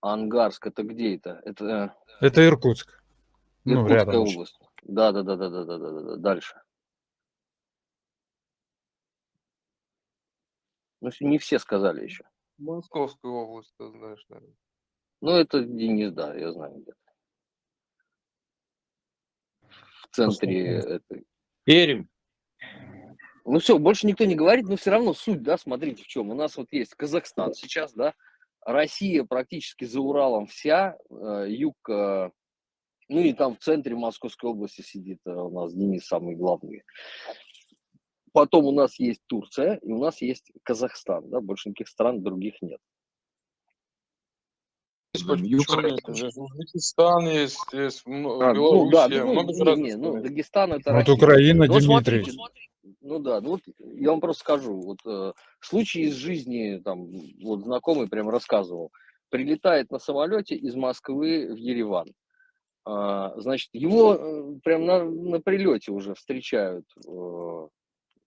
Ангарск. Это где это? Это, это Иркутск. Ну, Иркутская ну, область. Да, да, да, да, да, да, да, да. Дальше. Ну, не все сказали еще. Московскую область, ты знаешь, наверное. Ну, это Денис, да, я знаю где-то. В центре этой. Пермь. Ну все, больше никто не говорит, но все равно суть, да, смотрите в чем. У нас вот есть Казахстан сейчас, да, Россия практически за Уралом вся, э, юг, э, ну и там в центре Московской области сидит э, у нас Денис самый главный. Потом у нас есть Турция и у нас есть Казахстан, да, больше никаких стран других нет. Узбекистан есть, есть а, Белоруссия, ну, да, ну, много не, не, ну, Дагестан это Вот Россия. Украина, ну, Дмитрий. Смотрите, ну да, ну вот я вам просто скажу, вот э, случай из жизни, там, вот знакомый прям рассказывал, прилетает на самолете из Москвы в Ереван, э, значит, его э, прям на, на прилете уже встречают э,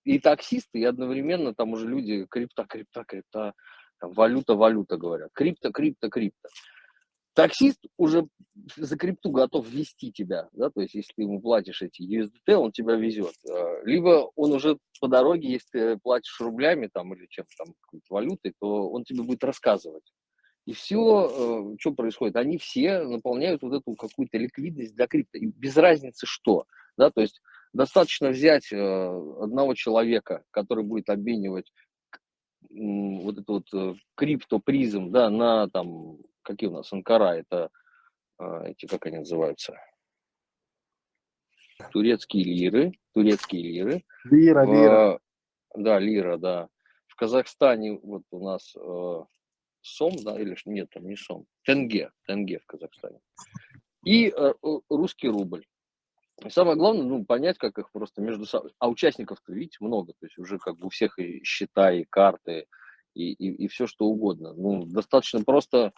и таксисты, и одновременно там уже люди крипта, крипта, крипта, там, валюта, валюта говорят, крипто, крипто, крипто. Таксист уже за крипту готов вести тебя, да, то есть если ты ему платишь эти USDT, он тебя везет. А, либо он уже по дороге, если ты платишь рублями там или чем-то там, валютой, то он тебе будет рассказывать. И все, э, что происходит, они все наполняют вот эту какую-то ликвидность для крипто, и без разницы что, да, то есть достаточно взять э, одного человека, который будет обменивать вот этот вот э, криптопризм, да, на там какие у нас Анкара, это а, эти, как они называются? Турецкие лиры, турецкие лиры. Лира, в, лира. Да, лира, да. В Казахстане вот у нас э, сом, да, или нет, там не сом, тенге, тенге в Казахстане. И э, русский рубль. И самое главное, ну, понять, как их просто между собой. А участников-то, видите, много. То есть уже как бы у всех и счета, и карты, и, и, и все что угодно. Ну, достаточно просто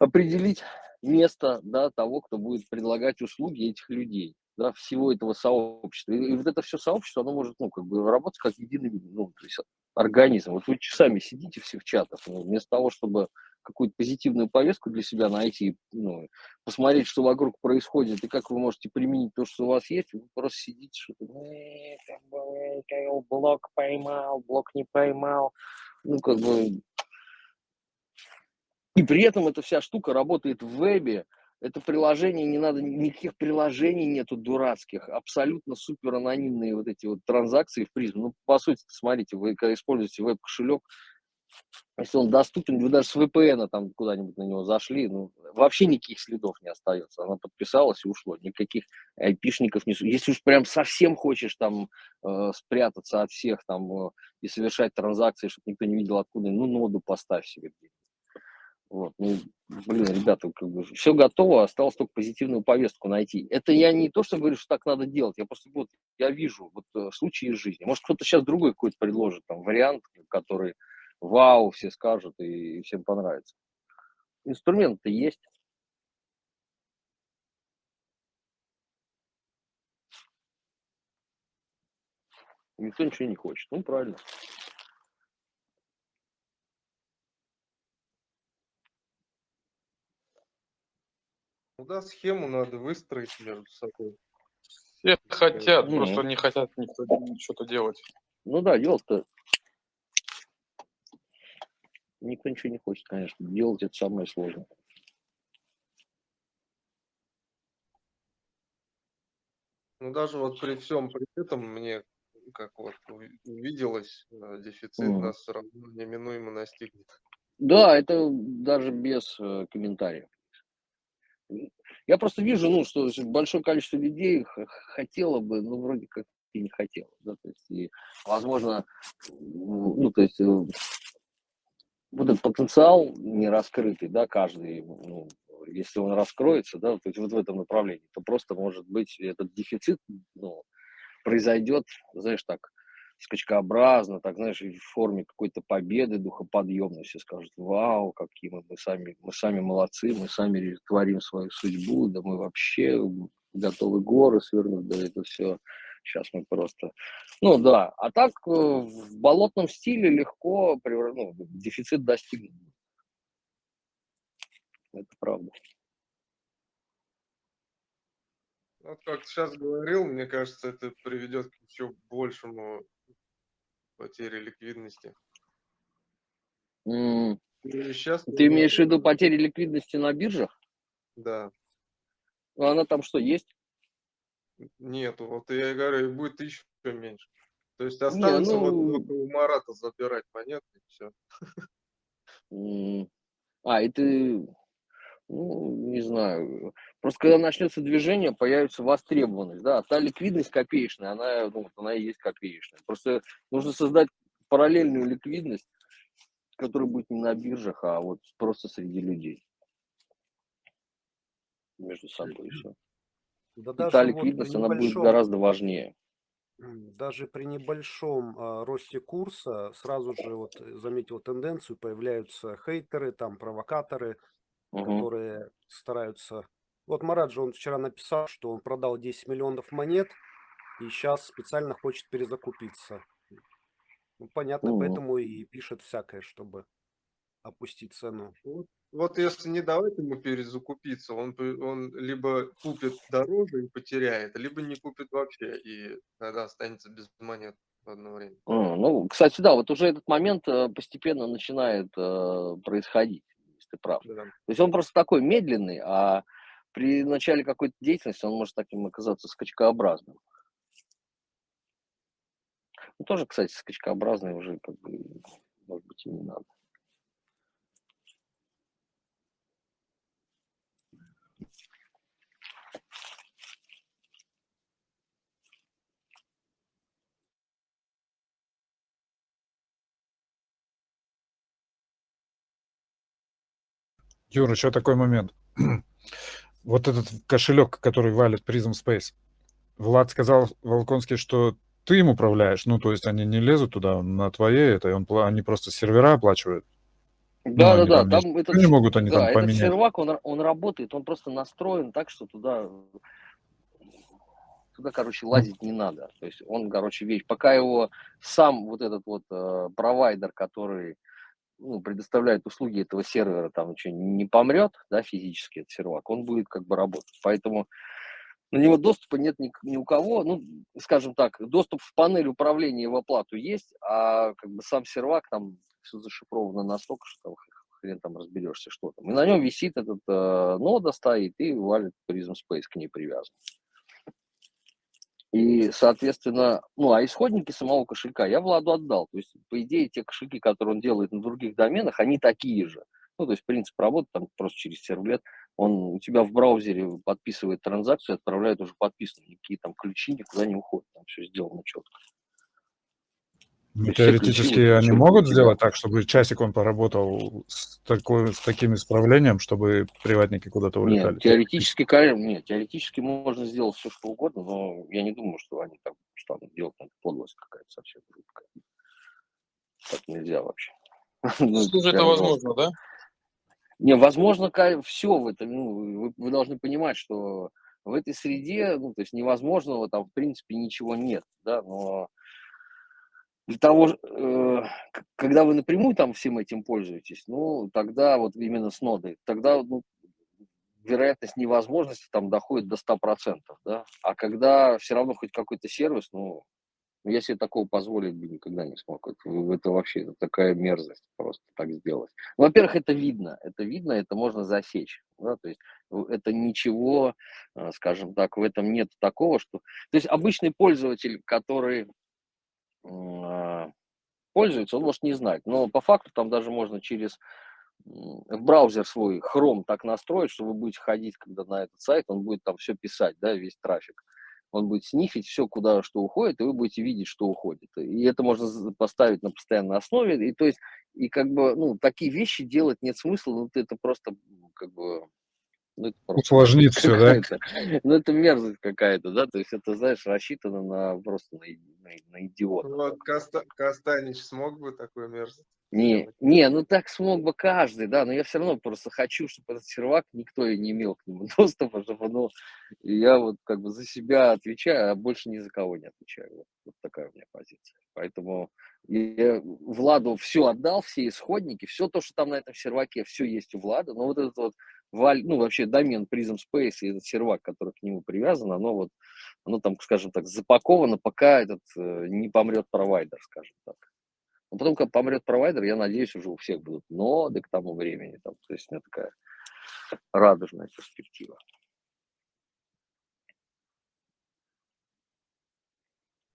определить место да, того, кто будет предлагать услуги этих людей, да, всего этого сообщества. И, и вот это все сообщество, оно может, ну, как бы работать как единый, ну, то есть организм. Вот вы часами сидите все в чатах, ну, вместо того, чтобы какую-то позитивную повестку для себя найти, ну, посмотреть, что вокруг происходит, и как вы можете применить то, что у вас есть, вы просто сидите, что-то, блок поймал, блок не поймал, ну, как бы, и при этом эта вся штука работает в вебе. Это приложение, не надо, никаких приложений нету дурацких, абсолютно супер анонимные вот эти вот транзакции в призм. Ну, по сути, смотрите, вы когда используете веб-кошелек, если он доступен, вы даже с VPN там куда-нибудь на него зашли, ну, вообще никаких следов не остается. Она подписалась и ушло. Никаких айпишников не... Если уж прям совсем хочешь там э, спрятаться от всех там э, и совершать транзакции, чтобы никто не видел откуда, ну, ноду поставь себе где-нибудь. Вот, ну, блин, ребята, как бы все готово, осталось только позитивную повестку найти. Это я не то, что говорю, что так надо делать, я просто вот, я вижу вот э, случаи из жизни. Может, кто-то сейчас другой какой-то предложит там вариант, который вау, все скажут и, и всем понравится. Инструмент-то есть. Никто ничего не хочет. Ну, правильно. Ну да, схему надо выстроить между собой. Все хотят, mm-hmm. просто не хотят никто что-то делать. Ну да, делать-то никто ничего не хочет, конечно. Делать это самое сложное. Ну даже вот при всем при этом мне как вот увиделось, э, дефицит mm. нас все равно неминуемо настигнет. Да, это даже без э, комментариев. Я просто вижу, ну, что большое количество людей хотело бы, ну, вроде как и не хотело, да, то есть, и, возможно, ну, то есть, э, вот этот потенциал не раскрытый, да, каждый, ну, если он раскроется, да, то есть вот в этом направлении, то просто, может быть, этот дефицит, ну, произойдет, знаешь, так, скачкообразно, так, знаешь, в форме какой-то победы духоподъемной, все скажут, вау, какие мы, мы сами, мы сами молодцы, мы сами творим свою судьбу, да мы вообще готовы горы свернуть, да это все, сейчас мы просто, ну да, а так э, в болотном стиле легко, ну, дефицит достигнут. Это правда. Вот как сейчас говорил, мне кажется, это приведет к еще большему потере ликвидности. Mm. Сейчас Ты имеешь в виду потери ликвидности на биржах? Да. Ну, она там что, есть? Нет, вот я говорю, будет еще меньше. То есть останется Не, ну... вот у Марата забирать монеты и все. А, и ты ну, не знаю. Просто когда начнется движение, появится востребованность, да, та ликвидность копеечная, она, ну, она и есть копеечная. Просто нужно создать параллельную ликвидность, которая будет не на биржах, а вот просто среди людей. Между собой все. Да даже та ликвидность, вот она будет гораздо важнее. Даже при небольшом а, росте курса сразу же вот заметил тенденцию, появляются хейтеры, там провокаторы, угу. которые стараются... Вот Марат же, он вчера написал, что он продал 10 миллионов монет и сейчас специально хочет перезакупиться. Ну, понятно, угу. поэтому и пишет всякое, чтобы опустить цену. Вот, вот если не давать ему перезакупиться, он, он либо купит дороже и потеряет, либо не купит вообще и тогда останется без монет в одно время. ну, кстати, да, вот уже этот момент э, постепенно начинает э, происходить ты прав. Да. То есть он просто такой медленный, а при начале какой-то деятельности он может таким оказаться скачкообразным. Ну, тоже, кстати, скачкообразный уже, как бы, может быть, и не надо. Юра, еще такой момент. вот этот кошелек, который валит Prism Space, Влад сказал Волконский, что ты им управляешь, ну, то есть они не лезут туда на твоей, это он, они просто сервера оплачивают. Да, ну, да, да. Там, этот, не могут они да, там поменять. Этот сервак, он, он работает, он просто настроен так, что туда, туда, короче, лазить не надо. То есть он, короче, вещь, пока его сам вот этот вот э, провайдер, который ну, предоставляет услуги этого сервера, там ничего не помрет, да, физически этот сервак, он будет как бы работать. Поэтому на него доступа нет ни, ни у кого. Ну, скажем так, доступ в панель управления в оплату есть, а как бы сам сервак там все зашифровано настолько, что хрен там разберешься, что там. И на нем висит этот э, нода стоит и валит Prism Space к ней привязан. И, соответственно, ну, а исходники самого кошелька я Владу отдал. То есть, по идее, те кошельки, которые он делает на других доменах, они такие же. Ну, то есть, принцип работы там просто через сервлет. Он у тебя в браузере подписывает транзакцию, отправляет уже подписанные. Никакие там ключи никуда не уходят. Там все сделано четко. Ну, теоретически они могут сделать так, чтобы часик он поработал с, такой, с таким исправлением, чтобы приватники куда-то улетали? Нет, теоретически, конечно, нет, теоретически можно сделать все, что угодно, но я не думаю, что они там станут делать это подлость какая-то совсем жуткая. Так нельзя вообще. Ну, Слушай, это возможно, да? Не, возможно, все в этом. Ну, вы, вы должны понимать, что в этой среде, ну, то есть невозможного там, в принципе, ничего нет, да, но для того, э, когда вы напрямую там всем этим пользуетесь, ну, тогда вот именно с нодой, тогда ну, вероятность невозможности там доходит до 100%, да, а когда все равно хоть какой-то сервис, ну, я себе такого позволить бы никогда не смог. Это, это вообще это такая мерзость просто так сделать. Во-первых, это видно, это видно, это можно засечь. Да? То есть это ничего, э, скажем так, в этом нет такого, что... То есть обычный пользователь, который пользуется, он может не знать. Но по факту там даже можно через в браузер свой Chrome так настроить, что вы будете ходить, когда на этот сайт, он будет там все писать, да, весь трафик. Он будет снифить все, куда что уходит, и вы будете видеть, что уходит. И это можно поставить на постоянной основе. И то есть, и как бы, ну, такие вещи делать нет смысла, ну, это просто, как бы, ну, это Усложнит все, да? Ну, это мерзость какая-то, да, то есть это, знаешь, рассчитано на просто на, на на идиота. Вот Коста, Костанич смог бы такой мерзость? Не, не, ну так смог бы каждый, да, но я все равно просто хочу, чтобы этот сервак, никто и не имел к нему доступа, чтобы, ну, я вот как бы за себя отвечаю, а больше ни за кого не отвечаю. Вот, вот такая у меня позиция. Поэтому я Владу все отдал, все исходники, все то, что там на этом серваке, все есть у Влада, но вот этот вот, ну, вообще домен Prism Space и этот сервак, который к нему привязан, оно вот, оно там, скажем так, запаковано, пока этот э, не помрет провайдер, скажем так. Но потом, когда помрет провайдер, я надеюсь, уже у всех будут ноды к тому времени. Там, то есть у меня такая радужная перспектива.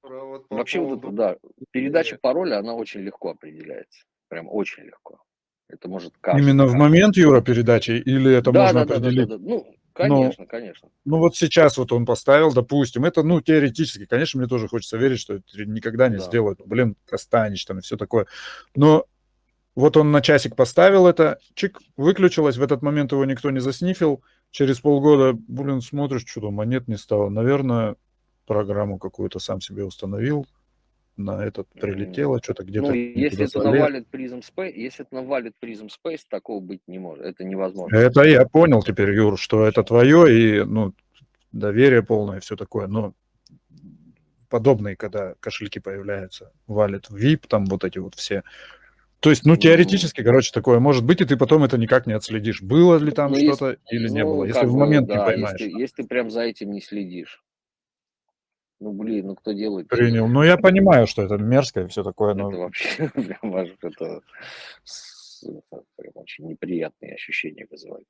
Вот Вообще поводу... вот да, передача пароля, она очень легко определяется. Прям очень легко. Это может каждый. Именно в момент, Юра, передачи? Или это да, можно да, определить? Да, да, да. Ну, Конечно, ну, конечно. Ну вот сейчас вот он поставил, допустим, это, ну, теоретически, конечно, мне тоже хочется верить, что это никогда не да. сделают, блин, Костанич там и все такое. Но вот он на часик поставил это, чик, выключилось, в этот момент его никто не заснифил, через полгода, блин, смотришь, что-то монет не стало. Наверное, программу какую-то сам себе установил, на этот прилетело, что-то где-то. Ну, если это навалит Prism Space, если это навалит Prism Space, такого быть не может. Это невозможно. Это я понял теперь, Юр, что это твое и ну, доверие полное, все такое. Но подобные, когда кошельки появляются, валит VIP, там вот эти вот все. То есть, ну, теоретически, короче, такое может быть, и ты потом это никак не отследишь, было ли там ну, что-то или не ну, было, если в момент да, не поймаешь. Если, если прям за этим не следишь. Ну, блин, ну кто делает? Принял. Ну, я понимаю, что это мерзко и все такое, но... Это вообще прям, это, это прям очень неприятные ощущения вызывает.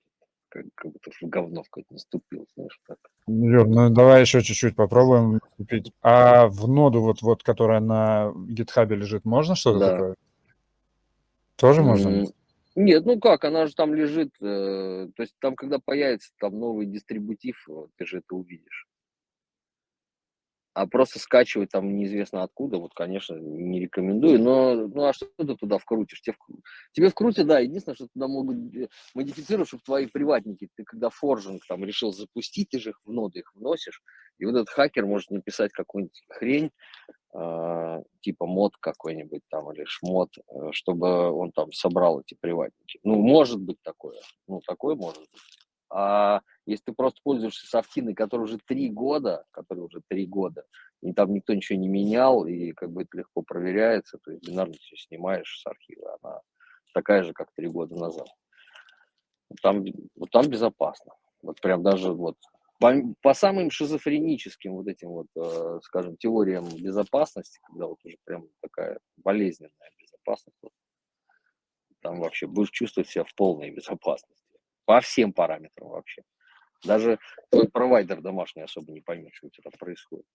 Как, как будто в говно в какое-то наступил, знаешь, так. Юр, ну давай еще чуть-чуть попробуем купить. А в ноду, вот, вот, которая на гитхабе лежит, можно что-то да. такое? Тоже можно? Нет, ну как, она же там лежит, э, то есть там, когда появится там новый дистрибутив, ты же это увидишь. А просто скачивать там неизвестно откуда, вот, конечно, не рекомендую. Но, ну а что ты туда вкрутишь? Тебе, тебе вкрутят, да, единственное, что туда могут модифицировать, чтобы твои приватники, ты когда форжинг там решил запустить, ты же их в ноды их вносишь, и вот этот хакер может написать какую-нибудь хрень, э, типа мод какой-нибудь там или шмот, э, чтобы он там собрал эти приватники. Ну, может быть такое, ну, такое может быть. А если ты просто пользуешься софтиной, которая уже три года, которая уже три года, и там никто ничего не менял, и как бы это легко проверяется, то есть бинарно все снимаешь с архива, она такая же, как три года назад. Там, вот там безопасно. Вот прям даже вот по, по самым шизофреническим вот этим вот, э, скажем, теориям безопасности, когда вот уже прям такая болезненная безопасность, вот, там вообще будешь чувствовать себя в полной безопасности. По всем параметрам вообще. Даже твой провайдер домашний особо не поймет, что у тебя там происходит.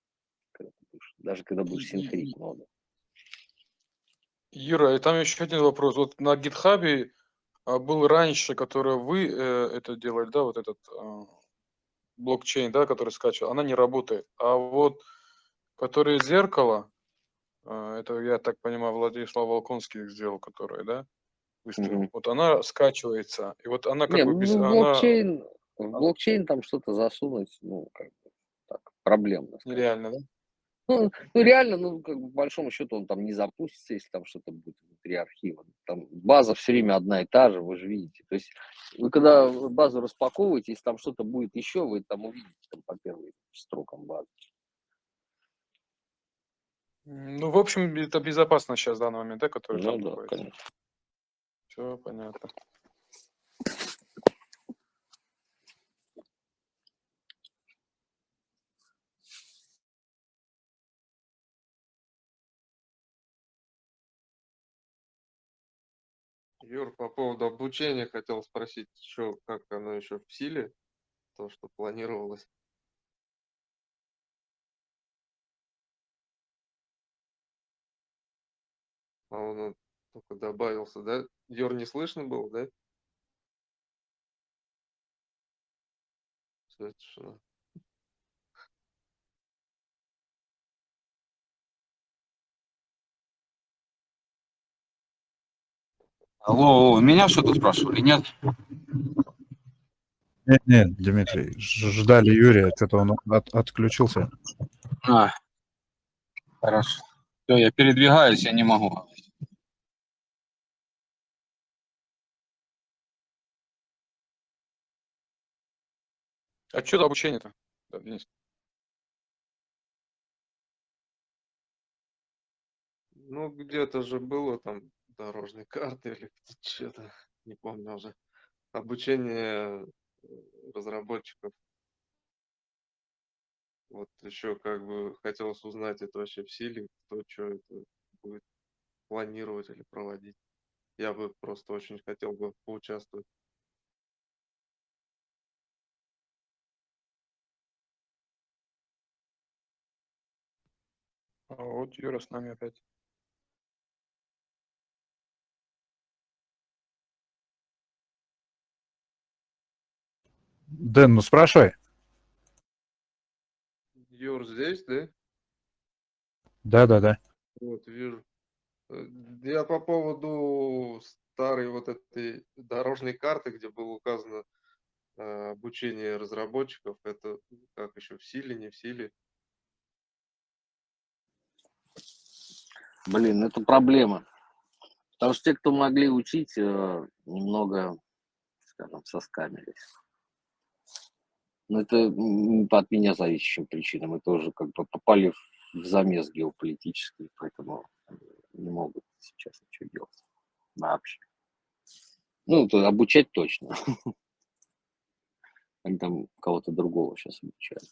Когда будешь, даже когда будешь синхрить ноду. Юра, и там еще один вопрос. Вот на гитхабе а, был раньше, который вы э, это делали, да, вот этот э, блокчейн, да, который скачивал, она не работает. А вот который зеркало, э, это, я так понимаю, Владислав Волконский сделал, который, да, выставил. Mm-hmm. Вот она скачивается, и вот она как не, бы без... Ну, блокчейн, она в блокчейн там что-то засунуть, ну, как бы, так, проблемно. Нереально, да? Ну, ну, реально, ну, как бы, по большому счету, он там не запустится, если там что-то будет внутри архива. Там база все время одна и та же, вы же видите. То есть вы когда базу распаковываете, если там что-то будет еще, вы там увидите там по первым строкам базы. Ну, в общем, это безопасно сейчас в данный момент, да, который ну, там да, находится. конечно. Все понятно. Юр, по поводу обучения хотел спросить, что, как оно еще в силе, то, что планировалось. А он только добавился, да? Юр, не слышно было, да? Все, тишина. Алло, меня что-то спрашивали, нет? Нет, нет, Дмитрий, ждали Юрия, что-то он от, отключился. А. Хорошо. Все, я передвигаюсь, я не могу. А что за обучение-то, Денис? Ну, где-то же было там дорожные карты или что-то, не помню уже. Обучение э, разработчиков. Вот еще как бы хотелось узнать, это вообще в силе, кто что это будет планировать или проводить. Я бы просто очень хотел бы поучаствовать. А вот Юра с нами опять. Дэн, ну спрашивай. Юр здесь, да? Да, да, да. Вот, вижу. Э, я по поводу старой вот этой дорожной карты, где было указано э, обучение разработчиков, это как еще в силе, не в силе? Блин, это проблема. Потому что те, кто могли учить, э, немного, скажем, соскамились. Но это не от меня зависящим причинам. Мы тоже как бы попали в замес геополитический, поэтому не могут сейчас ничего делать вообще. Ну, то обучать точно. Они там кого-то другого сейчас обучают.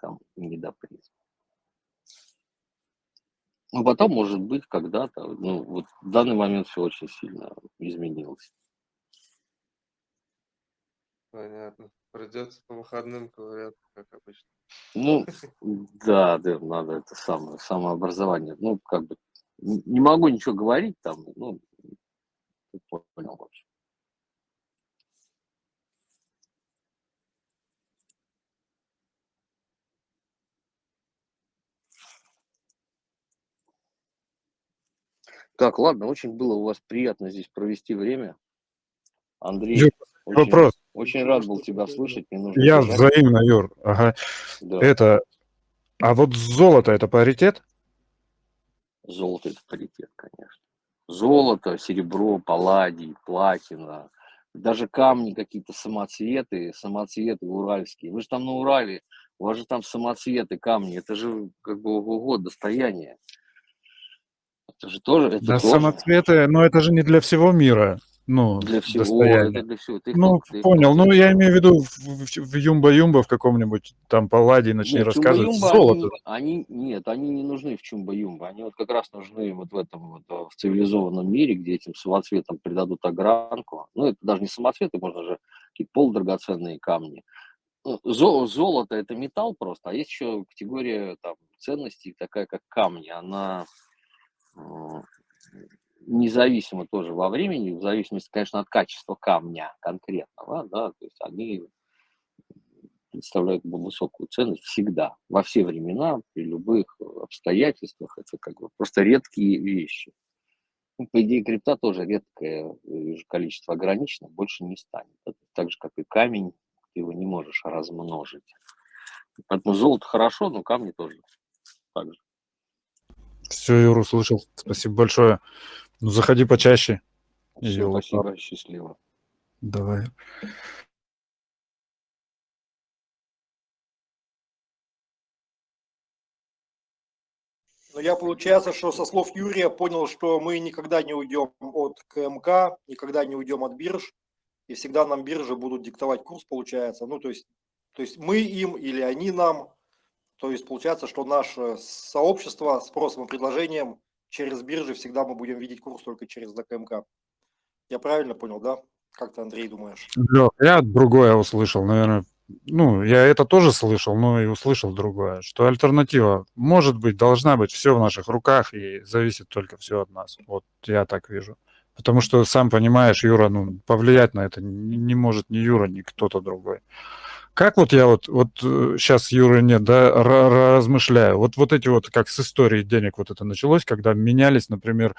Там не до призм. Ну, потом, может быть, когда-то, ну, вот в данный момент все очень сильно изменилось. Понятно. Придется по выходным ковыряться, как обычно. Ну, да, да, надо это самое, самообразование. Ну, как бы, не могу ничего говорить там, ну, понял, в общем. Так, ладно, очень было у вас приятно здесь провести время. Андрей, очень, вопрос. очень рад был тебя слышать. Мне нужно Я бежать. взаимно, Юр. Ага. Да. Это, а вот золото это паритет? Золото это паритет, конечно. Золото, серебро, палладий, платина, даже камни какие-то самоцветы, самоцветы уральские. Вы же там на Урале, у вас же там самоцветы, камни, это же как бы ого достояние. Это же тоже... Это да, тоже... самоцветы, но это же не для всего мира. Ну, для всего, достояние. это для всего. Ты ну, ты понял. кто? Ну, я имею в виду в, в, Юмба-Юмба в каком-нибудь там Палладе начни Нет, рассказывать. Чумба-Юмба, Золото. Они, они, нет, они не нужны в Чумба-Юмба. Они вот как раз нужны вот в этом вот, э, в цивилизованном мире, где этим самоцветом придадут огранку. Ну, это даже не самоцветы, можно же какие-то полудрагоценные камни. Ну, зо- Золото – это металл просто, а есть еще категория там, ценностей, такая как камни. Она независимо тоже во времени, в зависимости, конечно, от качества камня конкретного, да, то есть они представляют высокую ценность всегда, во все времена, при любых обстоятельствах. Это как бы просто редкие вещи. Ну, по идее, крипта тоже редкое количество ограничено, больше не станет. Это так же, как и камень, ты его не можешь размножить. Поэтому золото хорошо, но камни тоже так же. Все, Юр, услышал. Спасибо большое. Ну, заходи почаще. Все, спасибо, счастливо. Давай. Но я, получается, что со слов Юрия понял, что мы никогда не уйдем от КМК, никогда не уйдем от бирж, и всегда нам биржи будут диктовать курс, получается. Ну, то есть, то есть мы им или они нам. То есть получается, что наше сообщество спросом и предложением через биржи всегда мы будем видеть курс только через ДКМК. Я правильно понял, да? Как ты, Андрей, думаешь? Я другое услышал, наверное. Ну, я это тоже слышал, но и услышал другое, что альтернатива может быть, должна быть, все в наших руках, и зависит только все от нас. Вот я так вижу. Потому что, сам понимаешь, Юра, ну, повлиять на это не может ни Юра, ни кто-то другой. Как вот я вот, вот сейчас Юры нет, да, размышляю. Вот, вот эти вот, как с историей денег вот это началось, когда менялись, например,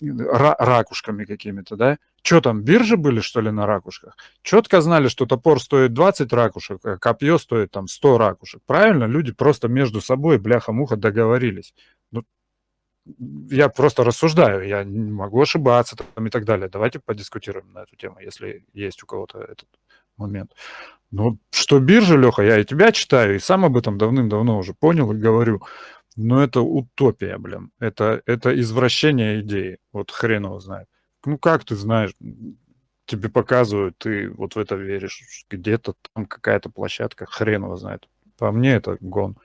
ракушками какими-то, да, Что там, биржи были, что ли, на ракушках? Четко знали, что топор стоит 20 ракушек, а копье стоит там 100 ракушек. Правильно? Люди просто между собой, бляха-муха, договорились. Ну, я просто рассуждаю, я не могу ошибаться там и так далее. Давайте подискутируем на эту тему, если есть у кого-то этот момент. Ну, что биржа, Леха, я и тебя читаю, и сам об этом давным-давно уже понял и говорю. Но это утопия, блин. Это, это извращение идеи. Вот хрен его знает. Ну, как ты знаешь, тебе показывают, ты вот в это веришь. Где-то там какая-то площадка, хрен его знает. По мне это гон.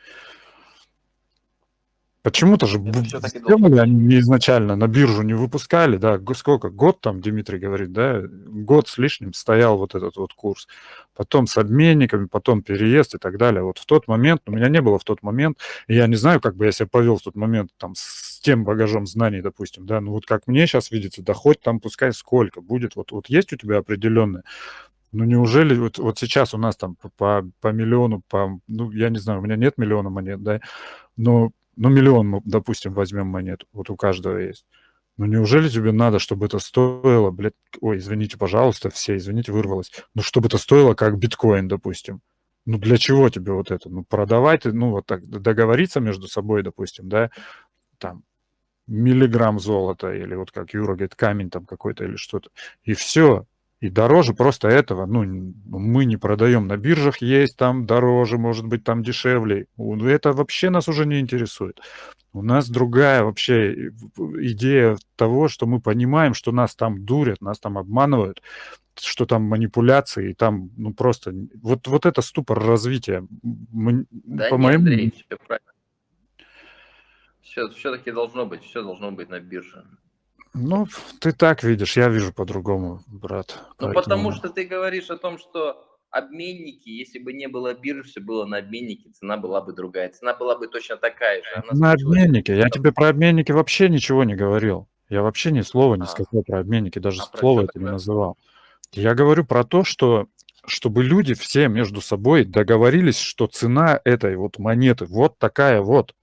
Почему-то же сделали они изначально, на биржу не выпускали, да, сколько, год там, Дмитрий говорит, да, год с лишним стоял вот этот вот курс, потом с обменниками, потом переезд и так далее. Вот в тот момент, у меня не было в тот момент, я не знаю, как бы я себя повел в тот момент там с тем багажом знаний, допустим, да, ну вот как мне сейчас видится, да хоть там пускай сколько будет, вот, вот есть у тебя определенное, ну неужели вот, вот сейчас у нас там по, по, по миллиону, по, ну я не знаю, у меня нет миллиона монет, да, но ну, миллион, допустим, возьмем монету, вот у каждого есть. Ну, неужели тебе надо, чтобы это стоило, блядь, ой, извините, пожалуйста, все, извините, вырвалось, ну, чтобы это стоило как биткоин, допустим. Ну, для чего тебе вот это? Ну, продавать, ну, вот так, договориться между собой, допустим, да, там, миллиграмм золота, или вот как Юра говорит, камень там какой-то или что-то, и все, и дороже просто этого, ну, мы не продаем на биржах, есть там дороже, может быть, там дешевле. Это вообще нас уже не интересует. У нас другая вообще идея того, что мы понимаем, что нас там дурят, нас там обманывают, что там манипуляции, и там, ну, просто... Вот, вот это ступор развития. Да по нет, моему... Андрей, все правильно. Все, все-таки должно быть, все должно быть на бирже. Ну, ты так видишь, я вижу по-другому, брат. Ну, поэтому... потому что ты говоришь о том, что обменники, если бы не было биржи, все было на обменнике, цена была бы другая. Цена была бы точно такая же. Она на обменнике. Я тебе про обменники вообще ничего не говорил. Я вообще ни слова не а. сказал про обменники, даже а слова это не называл. Я говорю про то, что чтобы люди все между собой договорились, что цена этой вот монеты вот такая вот.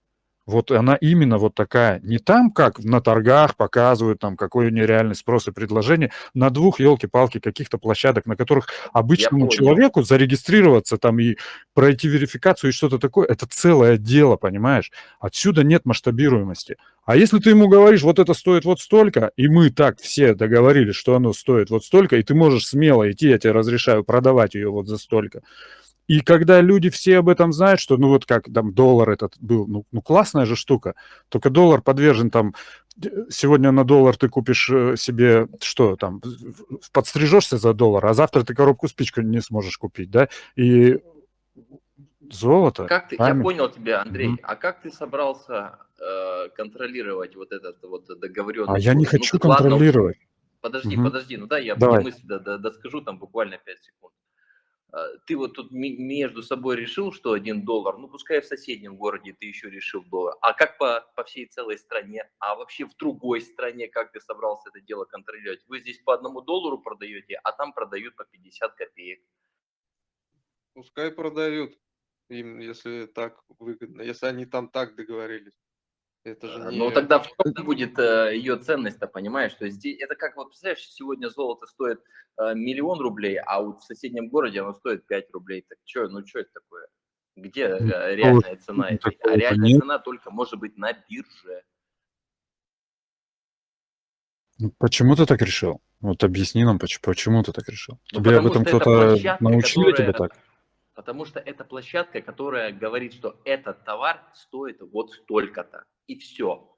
Вот она именно вот такая. Не там, как на торгах показывают, там, какой у нее реальный спрос и предложение, на двух, елки-палки, каких-то площадок, на которых обычному человеку зарегистрироваться там и пройти верификацию и что-то такое, это целое дело, понимаешь? Отсюда нет масштабируемости. А если ты ему говоришь, вот это стоит вот столько, и мы так все договорились, что оно стоит вот столько, и ты можешь смело идти, я тебе разрешаю продавать ее вот за столько, и когда люди все об этом знают, что, ну, вот как там доллар этот был, ну, ну классная же штука, только доллар подвержен там, сегодня на доллар ты купишь э, себе, что там, подстрижешься за доллар, а завтра ты коробку спичку не сможешь купить, да, и золото. Как ты, камень. я понял тебя, Андрей, mm-hmm. а как ты собрался э, контролировать вот этот вот договоренность? А я не ну, хочу контролировать. Ладно, подожди, mm-hmm. подожди, ну да, я Давай. мысль доскажу там буквально 5 секунд. А, ты вот тут между собой решил, что один доллар, ну пускай в соседнем городе ты еще решил доллар, а как по, по всей целой стране, а вообще в другой стране, как ты собрался это дело контролировать? Вы здесь по одному доллару продаете, а там продают по 50 копеек. Пускай продают им, если так выгодно, если они там так договорились. Это же не... Ну тогда в чем будет э, ее ценность-то, понимаешь? То есть это как, вот представляешь, сегодня золото стоит э, миллион рублей, а вот в соседнем городе оно стоит 5 рублей. Так что, ну что это такое? Где э, реальная цена? Ну, а реальная нет. цена только может быть на бирже. Ну, почему ты так решил? Вот объясни нам, почему, почему ты так решил. Ну, Тебе об этом кто-то научил которая... тебя так? Потому что это площадка, которая говорит, что этот товар стоит вот столько-то и все.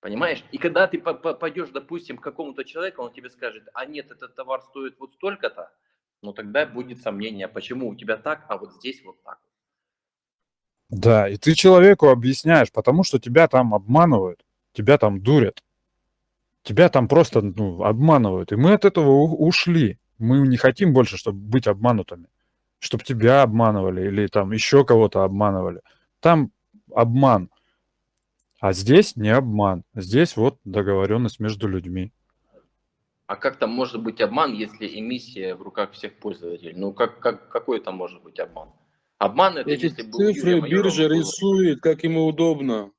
Понимаешь? И когда ты пойдешь, допустим, к какому-то человеку, он тебе скажет, а нет, этот товар стоит вот столько-то, ну тогда будет сомнение, почему у тебя так, а вот здесь вот так. Да, и ты человеку объясняешь, потому что тебя там обманывают, тебя там дурят, тебя там просто ну, обманывают. И мы от этого ушли. Мы не хотим больше, чтобы быть обманутыми, чтобы тебя обманывали или там еще кого-то обманывали. Там обман. А здесь не обман. Здесь вот договоренность между людьми. А как там может быть обман, если эмиссия в руках всех пользователей? Ну, как, как, какой там может быть обман? Обман это Эти если цифры биржа рисует, как ему удобно.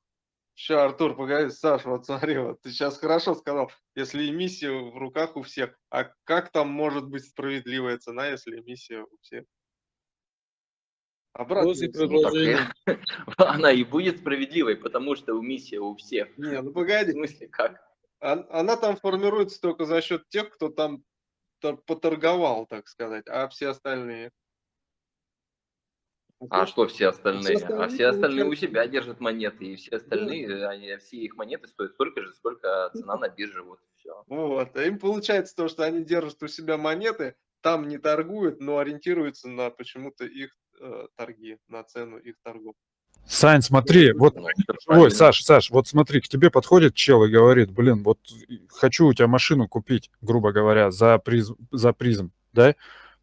Сейчас, Артур, погоди, Саш, вот смотри, вот ты сейчас хорошо сказал, если эмиссия в руках у всех, а как там может быть справедливая цена, если эмиссия у всех? Обратно. предложения. Она и будет справедливой, потому что эмиссия у всех. Не, ну погоди. В смысле, как? Она там формируется только за счет тех, кто там поторговал, так сказать, а все остальные... А что все остальные? Все остальные а все остальные у себя держат монеты, и все остальные, да. они, все их монеты стоят столько же, сколько цена на бирже, вот все. Вот, а им получается то, что они держат у себя монеты, там не торгуют, но ориентируются на почему-то их э, торги, на цену их торгов. Сань, смотри, вот, ну, ой, Саш, Саш, вот смотри, к тебе подходит чел и говорит, блин, вот хочу у тебя машину купить, грубо говоря, за призм, за призм, да,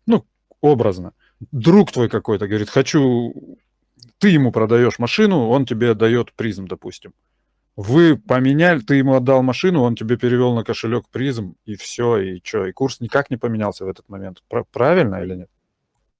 ну, образно друг твой какой-то говорит, хочу, ты ему продаешь машину, он тебе дает призм, допустим. Вы поменяли, ты ему отдал машину, он тебе перевел на кошелек призм, и все, и что, и курс никак не поменялся в этот момент. Правильно или нет?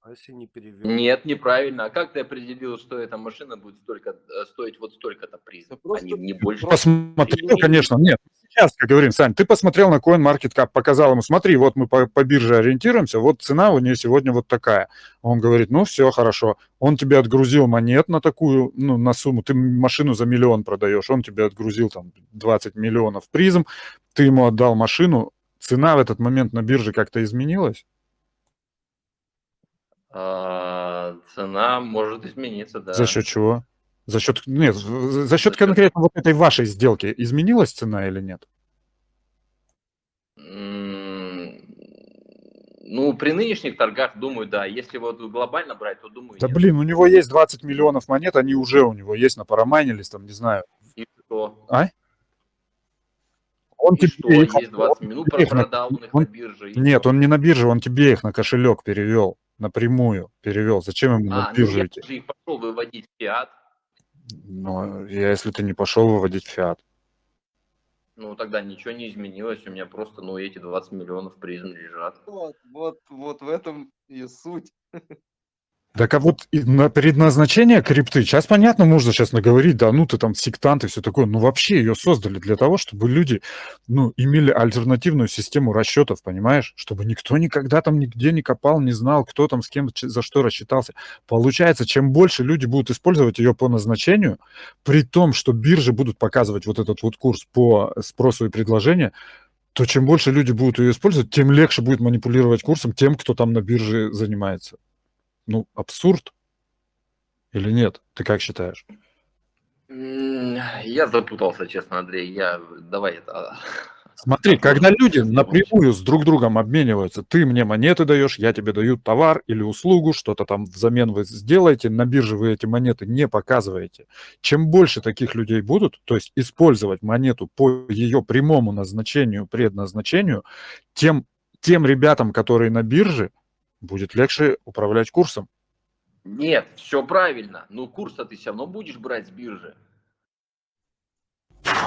А если не перевел? Нет, неправильно. А как ты определил, что эта машина будет столько, э, стоить вот столько-то призм, а не, не больше? Посмотрел, конечно, нет. Сейчас, говорим, Сань, ты посмотрел на CoinMarketCap, показал ему, смотри, вот мы по, по бирже ориентируемся, вот цена у нее сегодня вот такая. Он говорит, ну все, хорошо. Он тебе отгрузил монет на такую, ну, на сумму, ты машину за миллион продаешь, он тебе отгрузил там 20 миллионов призм, ты ему отдал машину, цена в этот момент на бирже как-то изменилась? А, цена может измениться, да. За счет чего? За счет, нет, за счет конкретно вот этой вашей сделки изменилась цена или нет? Ну, при нынешних торгах, думаю, да. Если вот глобально брать, то думаю, Да нет. блин, у него есть 20 миллионов монет, они уже у него есть на парамайнились, там, не знаю. И что? А? Он и тебе что, их, есть 20 минут продал на, их он, на бирже? Нет, что? он не на бирже, он тебе их на кошелек перевел напрямую перевел. Зачем ему а, на биржу ну, идти? Я же пошел выводить фиат. Ну, я, если ты не пошел выводить фиат. Ну, тогда ничего не изменилось, у меня просто, ну, эти 20 миллионов призм лежат. Вот, вот, вот в этом и суть. Так а вот на предназначение крипты, сейчас понятно, можно сейчас наговорить, да, ну ты там сектант и все такое, но вообще ее создали для того, чтобы люди, ну, имели альтернативную систему расчетов, понимаешь? Чтобы никто никогда там нигде не копал, не знал, кто там с кем за что рассчитался. Получается, чем больше люди будут использовать ее по назначению, при том, что биржи будут показывать вот этот вот курс по спросу и предложению, то чем больше люди будут ее использовать, тем легче будет манипулировать курсом тем, кто там на бирже занимается ну, абсурд или нет? Ты как считаешь? Я запутался, честно, Андрей. Я давай это. Смотри, когда люди напрямую с друг другом обмениваются, ты мне монеты даешь, я тебе даю товар или услугу, что-то там взамен вы сделаете, на бирже вы эти монеты не показываете. Чем больше таких людей будут, то есть использовать монету по ее прямому назначению, предназначению, тем, тем ребятам, которые на бирже, будет легче управлять курсом. Нет, все правильно. Но курс-то ты все равно будешь брать с биржи.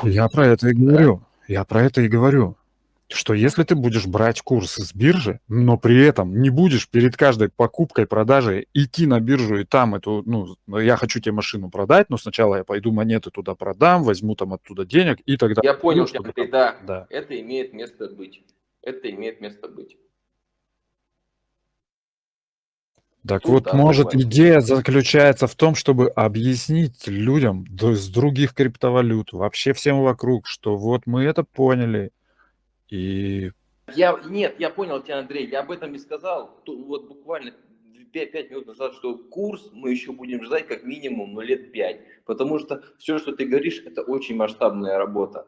Я про это и говорю. Да? Я про это и говорю. Что если ты будешь брать курс с биржи, но при этом не будешь перед каждой покупкой, продажей идти на биржу и там эту, ну, я хочу тебе машину продать, но сначала я пойду монеты туда продам, возьму там оттуда денег и тогда... Я понял, ну, чтобы... ты, да, да, это имеет место быть. Это имеет место быть. Так вот, да, может, идея заключается в том, чтобы объяснить людям с других криптовалют, вообще всем вокруг, что вот мы это поняли, и... Я, нет, я понял тебя, Андрей, я об этом и сказал, вот буквально 5, 5 минут назад, что курс мы еще будем ждать как минимум ну, лет 5, потому что все, что ты говоришь, это очень масштабная работа.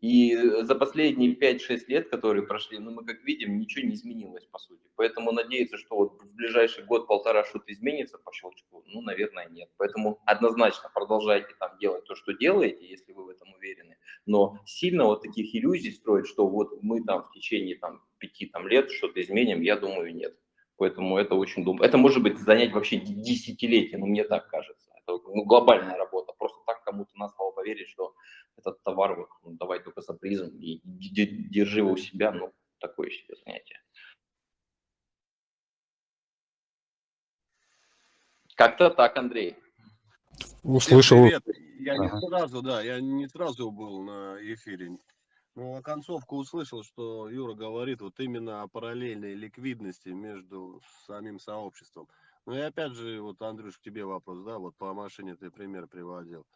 И за последние 5-6 лет, которые прошли, ну, мы как видим, ничего не изменилось, по сути. Поэтому надеяться, что вот в ближайший год-полтора что-то изменится по щелчку, ну, наверное, нет. Поэтому однозначно продолжайте там делать то, что делаете, если вы в этом уверены. Но сильно вот таких иллюзий строить, что вот мы там в течение там, 5 там, лет что-то изменим, я думаю, нет. Поэтому это очень думаю. Это может быть занять вообще десятилетия, ну, мне так кажется. Это ну, глобальная работа. Так кому-то на слово поверить, что этот товар, вот, ну, давай только за призм и держи его у себя, ну, такое себе занятие. Как-то так, Андрей. Услышал. я ага. не сразу, да, я не сразу был на эфире. Ну, а концовку услышал, что Юра говорит вот именно о параллельной ликвидности между самим сообществом. Ну и опять же, вот, Андрюш, к тебе вопрос, да, вот по машине ты пример приводил.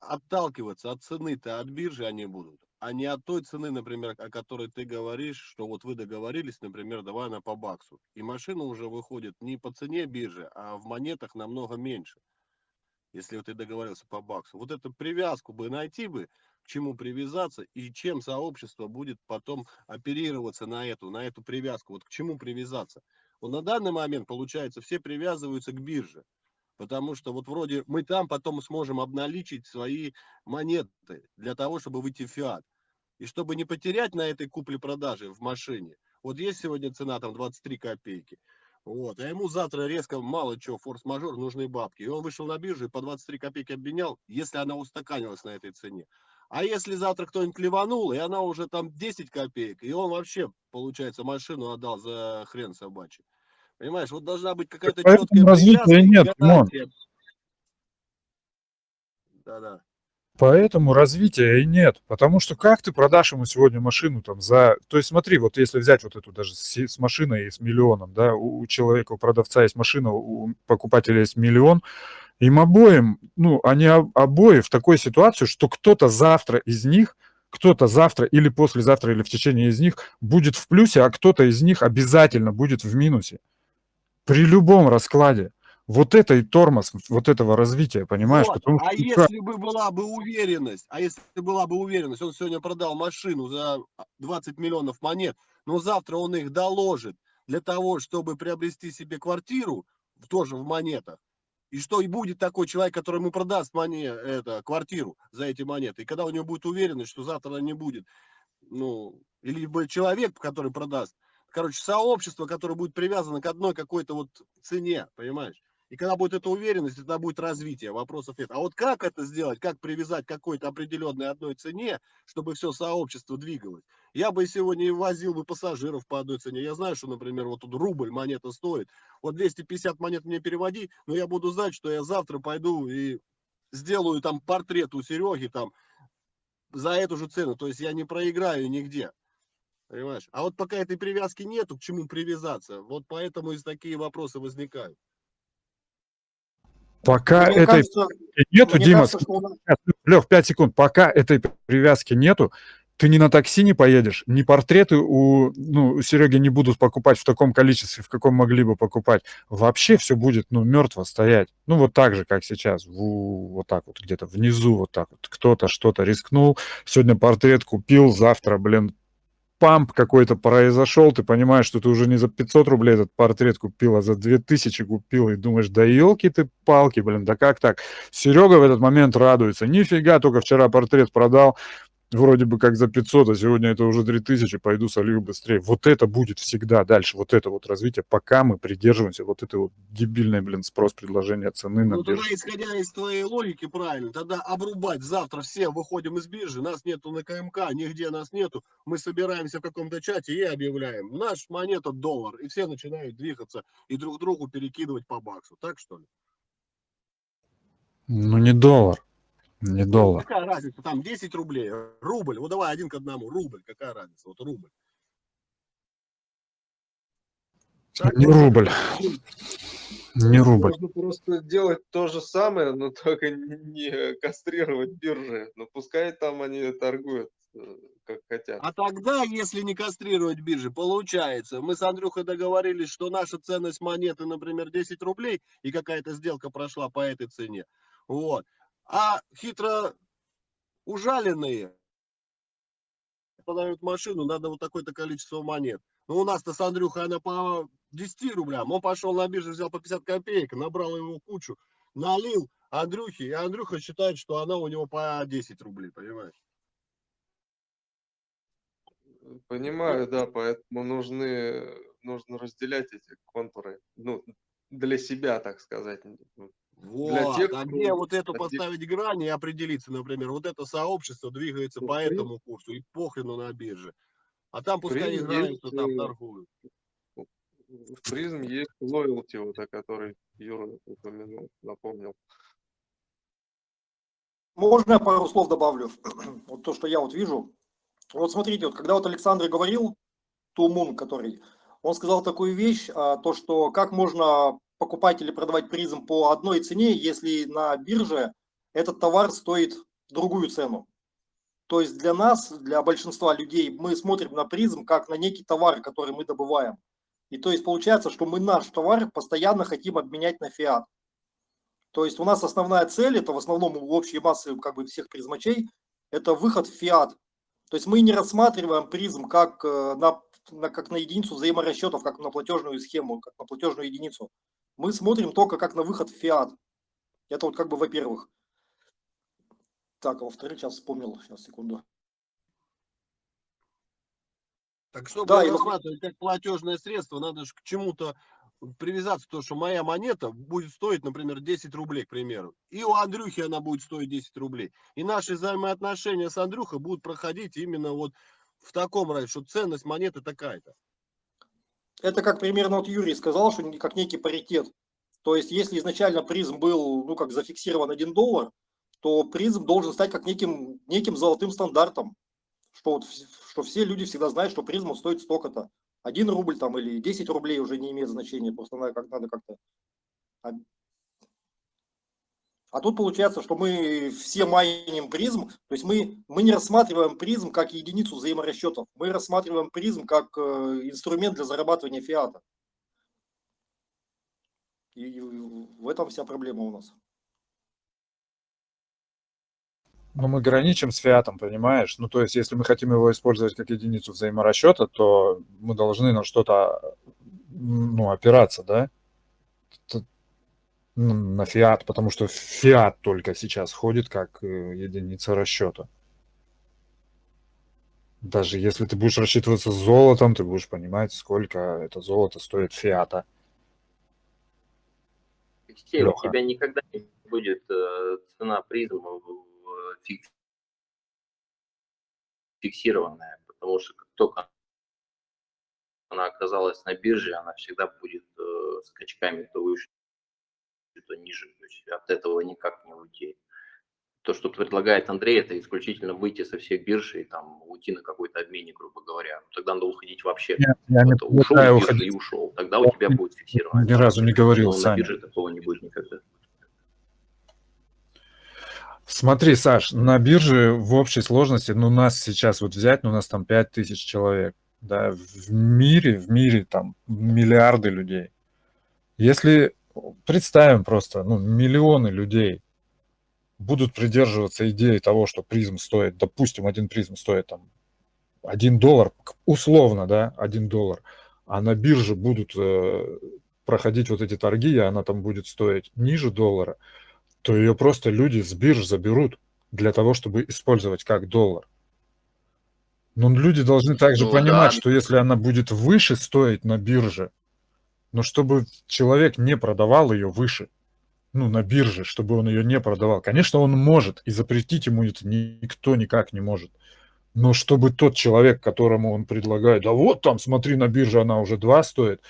Отталкиваться от цены-то от биржи они будут, а не от той цены, например, о которой ты говоришь, что вот вы договорились, например, давай она по баксу. И машина уже выходит не по цене биржи, а в монетах намного меньше если ты договорился по баксу. Вот эту привязку бы найти бы, к чему привязаться и чем сообщество будет потом оперироваться на эту, на эту привязку, вот к чему привязаться. Вот на данный момент, получается, все привязываются к бирже, потому что вот вроде мы там потом сможем обналичить свои монеты для того, чтобы выйти в фиат. И чтобы не потерять на этой купле-продаже в машине, вот есть сегодня цена там 23 копейки, вот. А ему завтра резко мало чего, форс-мажор, нужны бабки. И он вышел на биржу и по 23 копейки обменял, если она устаканилась на этой цене. А если завтра кто-нибудь ливанул, и она уже там 10 копеек, и он вообще, получается, машину отдал за хрен собачий. Понимаешь, вот должна быть какая-то четкая развития нет, Да-да. Поэтому развития и нет. Потому что как ты продашь ему сегодня машину там за... То есть смотри, вот если взять вот эту даже с, с машиной и с миллионом, да, у, у человека, у продавца есть машина, у покупателя есть миллион, им обоим, ну, они обои в такой ситуации, что кто-то завтра из них, кто-то завтра или послезавтра, или в течение из них будет в плюсе, а кто-то из них обязательно будет в минусе. При любом раскладе. Вот это и тормоз вот этого развития, понимаешь? Вот. Потому, а если бы была бы уверенность, а если была бы уверенность, он сегодня продал машину за 20 миллионов монет, но завтра он их доложит для того, чтобы приобрести себе квартиру, тоже в монетах, и что и будет такой человек, который ему продаст моне, это, квартиру за эти монеты. И когда у него будет уверенность, что завтра не будет, ну, или человек, который продаст, короче, сообщество, которое будет привязано к одной какой-то вот цене, понимаешь? И когда будет эта уверенность, тогда будет развитие, вопросов нет. А вот как это сделать, как привязать к какой-то определенной одной цене, чтобы все сообщество двигалось? Я бы сегодня возил бы пассажиров по одной цене. Я знаю, что, например, вот тут рубль монета стоит. Вот 250 монет мне переводи, но я буду знать, что я завтра пойду и сделаю там портрет у Сереги там за эту же цену. То есть я не проиграю нигде. Понимаешь? А вот пока этой привязки нету, к чему привязаться, вот поэтому и такие вопросы возникают. Пока мне этой кажется, нету, Дима, кажется, что... Лев, 5 секунд, пока этой привязки нету, ты ни на такси не поедешь, ни портреты у, ну, у Сереги не будут покупать в таком количестве, в каком могли бы покупать. Вообще все будет, ну, мертво стоять. Ну, вот так же, как сейчас, в, вот так вот, где-то внизу, вот так вот. Кто-то что-то рискнул, сегодня портрет купил, завтра, блин, памп какой-то произошел, ты понимаешь, что ты уже не за 500 рублей этот портрет купил, а за 2000 купил, и думаешь, да елки ты палки, блин, да как так? Серега в этот момент радуется, нифига, только вчера портрет продал, вроде бы как за 500, а сегодня это уже 3000, пойду солью быстрее. Вот это будет всегда дальше, вот это вот развитие, пока мы придерживаемся вот этой вот дебильной, блин, спрос предложения цены на Ну, тогда, исходя из твоей логики, правильно, тогда обрубать завтра все выходим из биржи, нас нету на КМК, нигде нас нету, мы собираемся в каком-то чате и объявляем, наш монета доллар, и все начинают двигаться и друг другу перекидывать по баксу, так что ли? Ну, не доллар. Не ну, доллар. Какая разница? Там 10 рублей, рубль. Вот давай один к одному, рубль. Какая разница? Вот рубль. Так, не рубль. Не рубль. Можно просто делать то же самое, но только не кастрировать биржи. Но пускай там они торгуют э, как хотят. А тогда, если не кастрировать биржи, получается, мы с Андрюхой договорились, что наша ценность монеты, например, 10 рублей, и какая-то сделка прошла по этой цене. Вот. А хитро ужаленные продают машину, надо вот такое-то количество монет. Ну, у нас-то с Андрюхой она по 10 рублям. Он пошел на биржу, взял по 50 копеек, набрал его кучу, налил Андрюхе, и Андрюха считает, что она у него по 10 рублей, понимаешь? Понимаю, да, поэтому нужны, нужно разделять эти контуры, ну, для себя, так сказать. Вот, для тех, а где вот эту поставить грань и определиться, например, вот это сообщество двигается ну, по этому курсу и похрену на бирже. А там пускай играются, там э, торгуют. В призм есть лоялти, вот о которой Юра упомянул, напомнил. Можно я пару слов добавлю? Вот то, что я вот вижу. Вот смотрите, вот когда вот Александр говорил, Тумун, который, он сказал такую вещь, а, то, что как можно покупать или продавать призм по одной цене, если на бирже этот товар стоит другую цену. То есть для нас, для большинства людей, мы смотрим на призм как на некий товар, который мы добываем. И то есть получается, что мы наш товар постоянно хотим обменять на фиат. То есть у нас основная цель, это в основном у общей массы как бы всех призмачей, это выход в фиат. То есть мы не рассматриваем призм как э, на, как на единицу взаиморасчетов, как на платежную схему, как на платежную единицу. Мы смотрим только как на выход в фиат. Это вот как бы во-первых. Так, а во-вторых, сейчас вспомнил, сейчас, секунду. Так чтобы да, рассматривать как платежное средство, надо же к чему-то привязаться, то, что моя монета будет стоить, например, 10 рублей, к примеру. И у Андрюхи она будет стоить 10 рублей. И наши взаимоотношения с Андрюхой будут проходить именно вот в таком разе, что ценность монеты такая-то. Это как примерно вот Юрий сказал, что как некий паритет. То есть, если изначально PRIZM был, ну, как зафиксирован 1 доллар, то PRIZM должен стать как неким, неким золотым стандартом, что, вот, что все люди всегда знают, что PRIZM а стоит столько-то. Один рубль там или 10 рублей уже не имеет значения, просто надо, как, надо как-то... А тут получается, что мы все майним PRIZM, то есть мы, мы не рассматриваем PRIZM как единицу взаиморасчетов, мы рассматриваем PRIZM как э, инструмент для зарабатывания фиата. И в этом вся проблема у нас. Но мы граничим с фиатом, понимаешь? Ну, то есть, если мы хотим его использовать как единицу взаиморасчета, то мы должны на что-то, ну, опираться, да? Ну, на фиат, потому что фиат только сейчас ходит как э, единица расчета. Даже если ты будешь рассчитываться золотом, ты будешь понимать, сколько это золото стоит фиата. Алексей, у тебя никогда не будет э, цена призма фиксированная, потому что как только она оказалась на бирже, она всегда будет э, скачками то выше, то ниже. То есть от этого никак не уйти. То, что предлагает Андрей, это исключительно выйти со всех бирж и там уйти на какой-то обменник, грубо говоря. Тогда надо уходить вообще. Нет, я не ушел уходить. и ушел. Тогда у тебя будет фиксировано. Ни разу не говорил, Но на бирже такого не будет никогда. Смотри, Саш, на бирже в общей сложности, ну, нас сейчас вот взять, ну, у нас там 5000 человек, да, в мире, в мире там миллиарды людей. Если представим просто, ну, миллионы людей будут придерживаться идеи того, что призм стоит, допустим, один призм стоит там 1 доллар, условно, да, 1 доллар, а на бирже будут э, проходить вот эти торги, и она там будет стоить ниже доллара, то ее просто люди с бирж заберут для того, чтобы использовать как доллар. Но люди должны также ну, понимать, да. что если она будет выше стоить на бирже, но чтобы человек не продавал ее выше, ну, на бирже, чтобы он ее не продавал. Конечно, он может, и запретить ему это никто никак не может. Но чтобы тот человек, которому он предлагает, да вот там, смотри, на бирже она уже 2 стоит,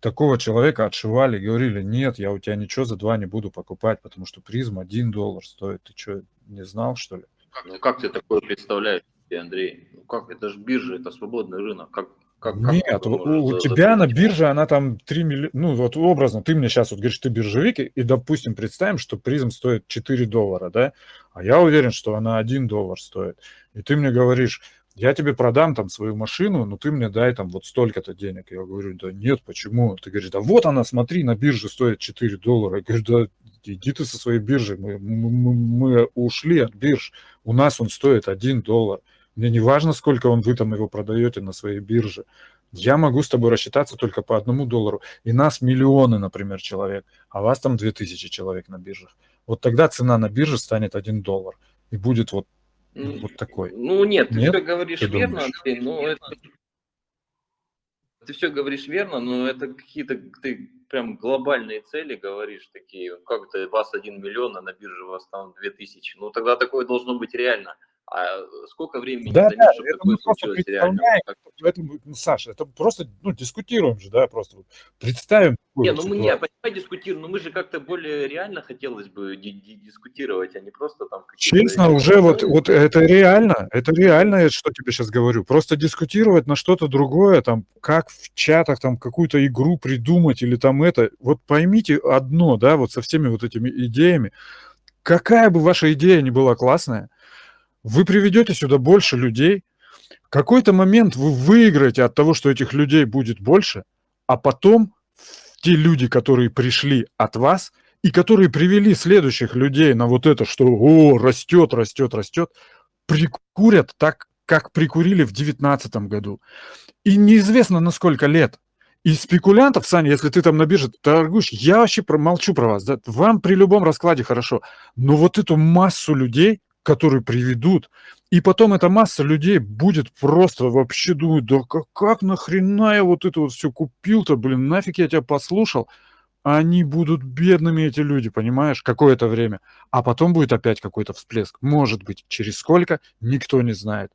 такого человека отшивали, говорили, нет, я у тебя ничего за два не буду покупать, потому что призм один доллар стоит. Ты что, не знал, что ли? Ну, как ты такое представляешь, Андрей? Ну, как? Это же биржа, это свободный рынок. Как, как, Нет, как у, у тебя на бирже она там 3 миллиона, ну вот образно, ты мне сейчас вот говоришь, ты биржевик, и, допустим, представим, что призм стоит 4 доллара, да, а я уверен, что она 1 доллар стоит. И ты мне говоришь, я тебе продам там свою машину, но ты мне дай там вот столько-то денег. Я говорю, да нет, почему? Ты говоришь, да вот она, смотри, на бирже стоит 4 доллара. Я говорю, да иди ты со своей биржи, мы, мы, мы ушли от бирж, у нас он стоит 1 доллар. Мне не важно, сколько он вы там его продаете на своей бирже. Я могу с тобой рассчитаться только по одному доллару. И нас миллионы, например, человек, а вас там 2000 человек на биржах. Вот тогда цена на бирже станет 1 доллар. И будет вот вот такой. Ну нет, ты нет? все говоришь ты верно, Андрей, но это... Ты все говоришь верно, но это какие-то ты прям глобальные цели говоришь такие, как то вас один миллион, а на бирже у вас там две тысячи. Ну тогда такое должно быть реально. А сколько времени да, да, чтобы такое случилось реально? поэтому, ну, Саша, это просто, ну, дискутируем же, да, просто представим. Не, ну мы не, понимаю, дискутируем, но мы же как-то более реально хотелось бы ди- ди- дискутировать, а не просто там. Честно, уже вот, вот это реально, это реально, что тебе сейчас говорю. Просто дискутировать на что-то другое, там, как в чатах там какую-то игру придумать или там это. Вот поймите одно, да, вот со всеми вот этими идеями. Какая бы ваша идея ни была классная, вы приведете сюда больше людей, в какой-то момент вы выиграете от того, что этих людей будет больше, а потом те люди, которые пришли от вас и которые привели следующих людей на вот это, что о, растет, растет, растет, прикурят так, как прикурили в девятнадцатом году. И неизвестно на сколько лет. И спекулянтов, Саня, если ты там на бирже торгуешь, я вообще про, молчу про вас. Да? Вам при любом раскладе хорошо. Но вот эту массу людей, которые приведут, и потом эта масса людей будет просто вообще думать, да как, как нахрена я вот это вот все купил-то, блин, нафиг я тебя послушал. Они будут бедными, эти люди, понимаешь, какое-то время. А потом будет опять какой-то всплеск. Может быть, через сколько, никто не знает.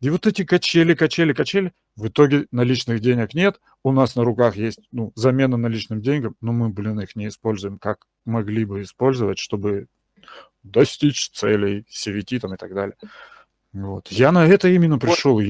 И вот эти качели, качели, качели, в итоге наличных денег нет, у нас на руках есть ну, замена наличным деньгам, но мы, блин, их не используем, как могли бы использовать, чтобы достичь целей CVT там и так далее. Вот. Я на это именно пришел.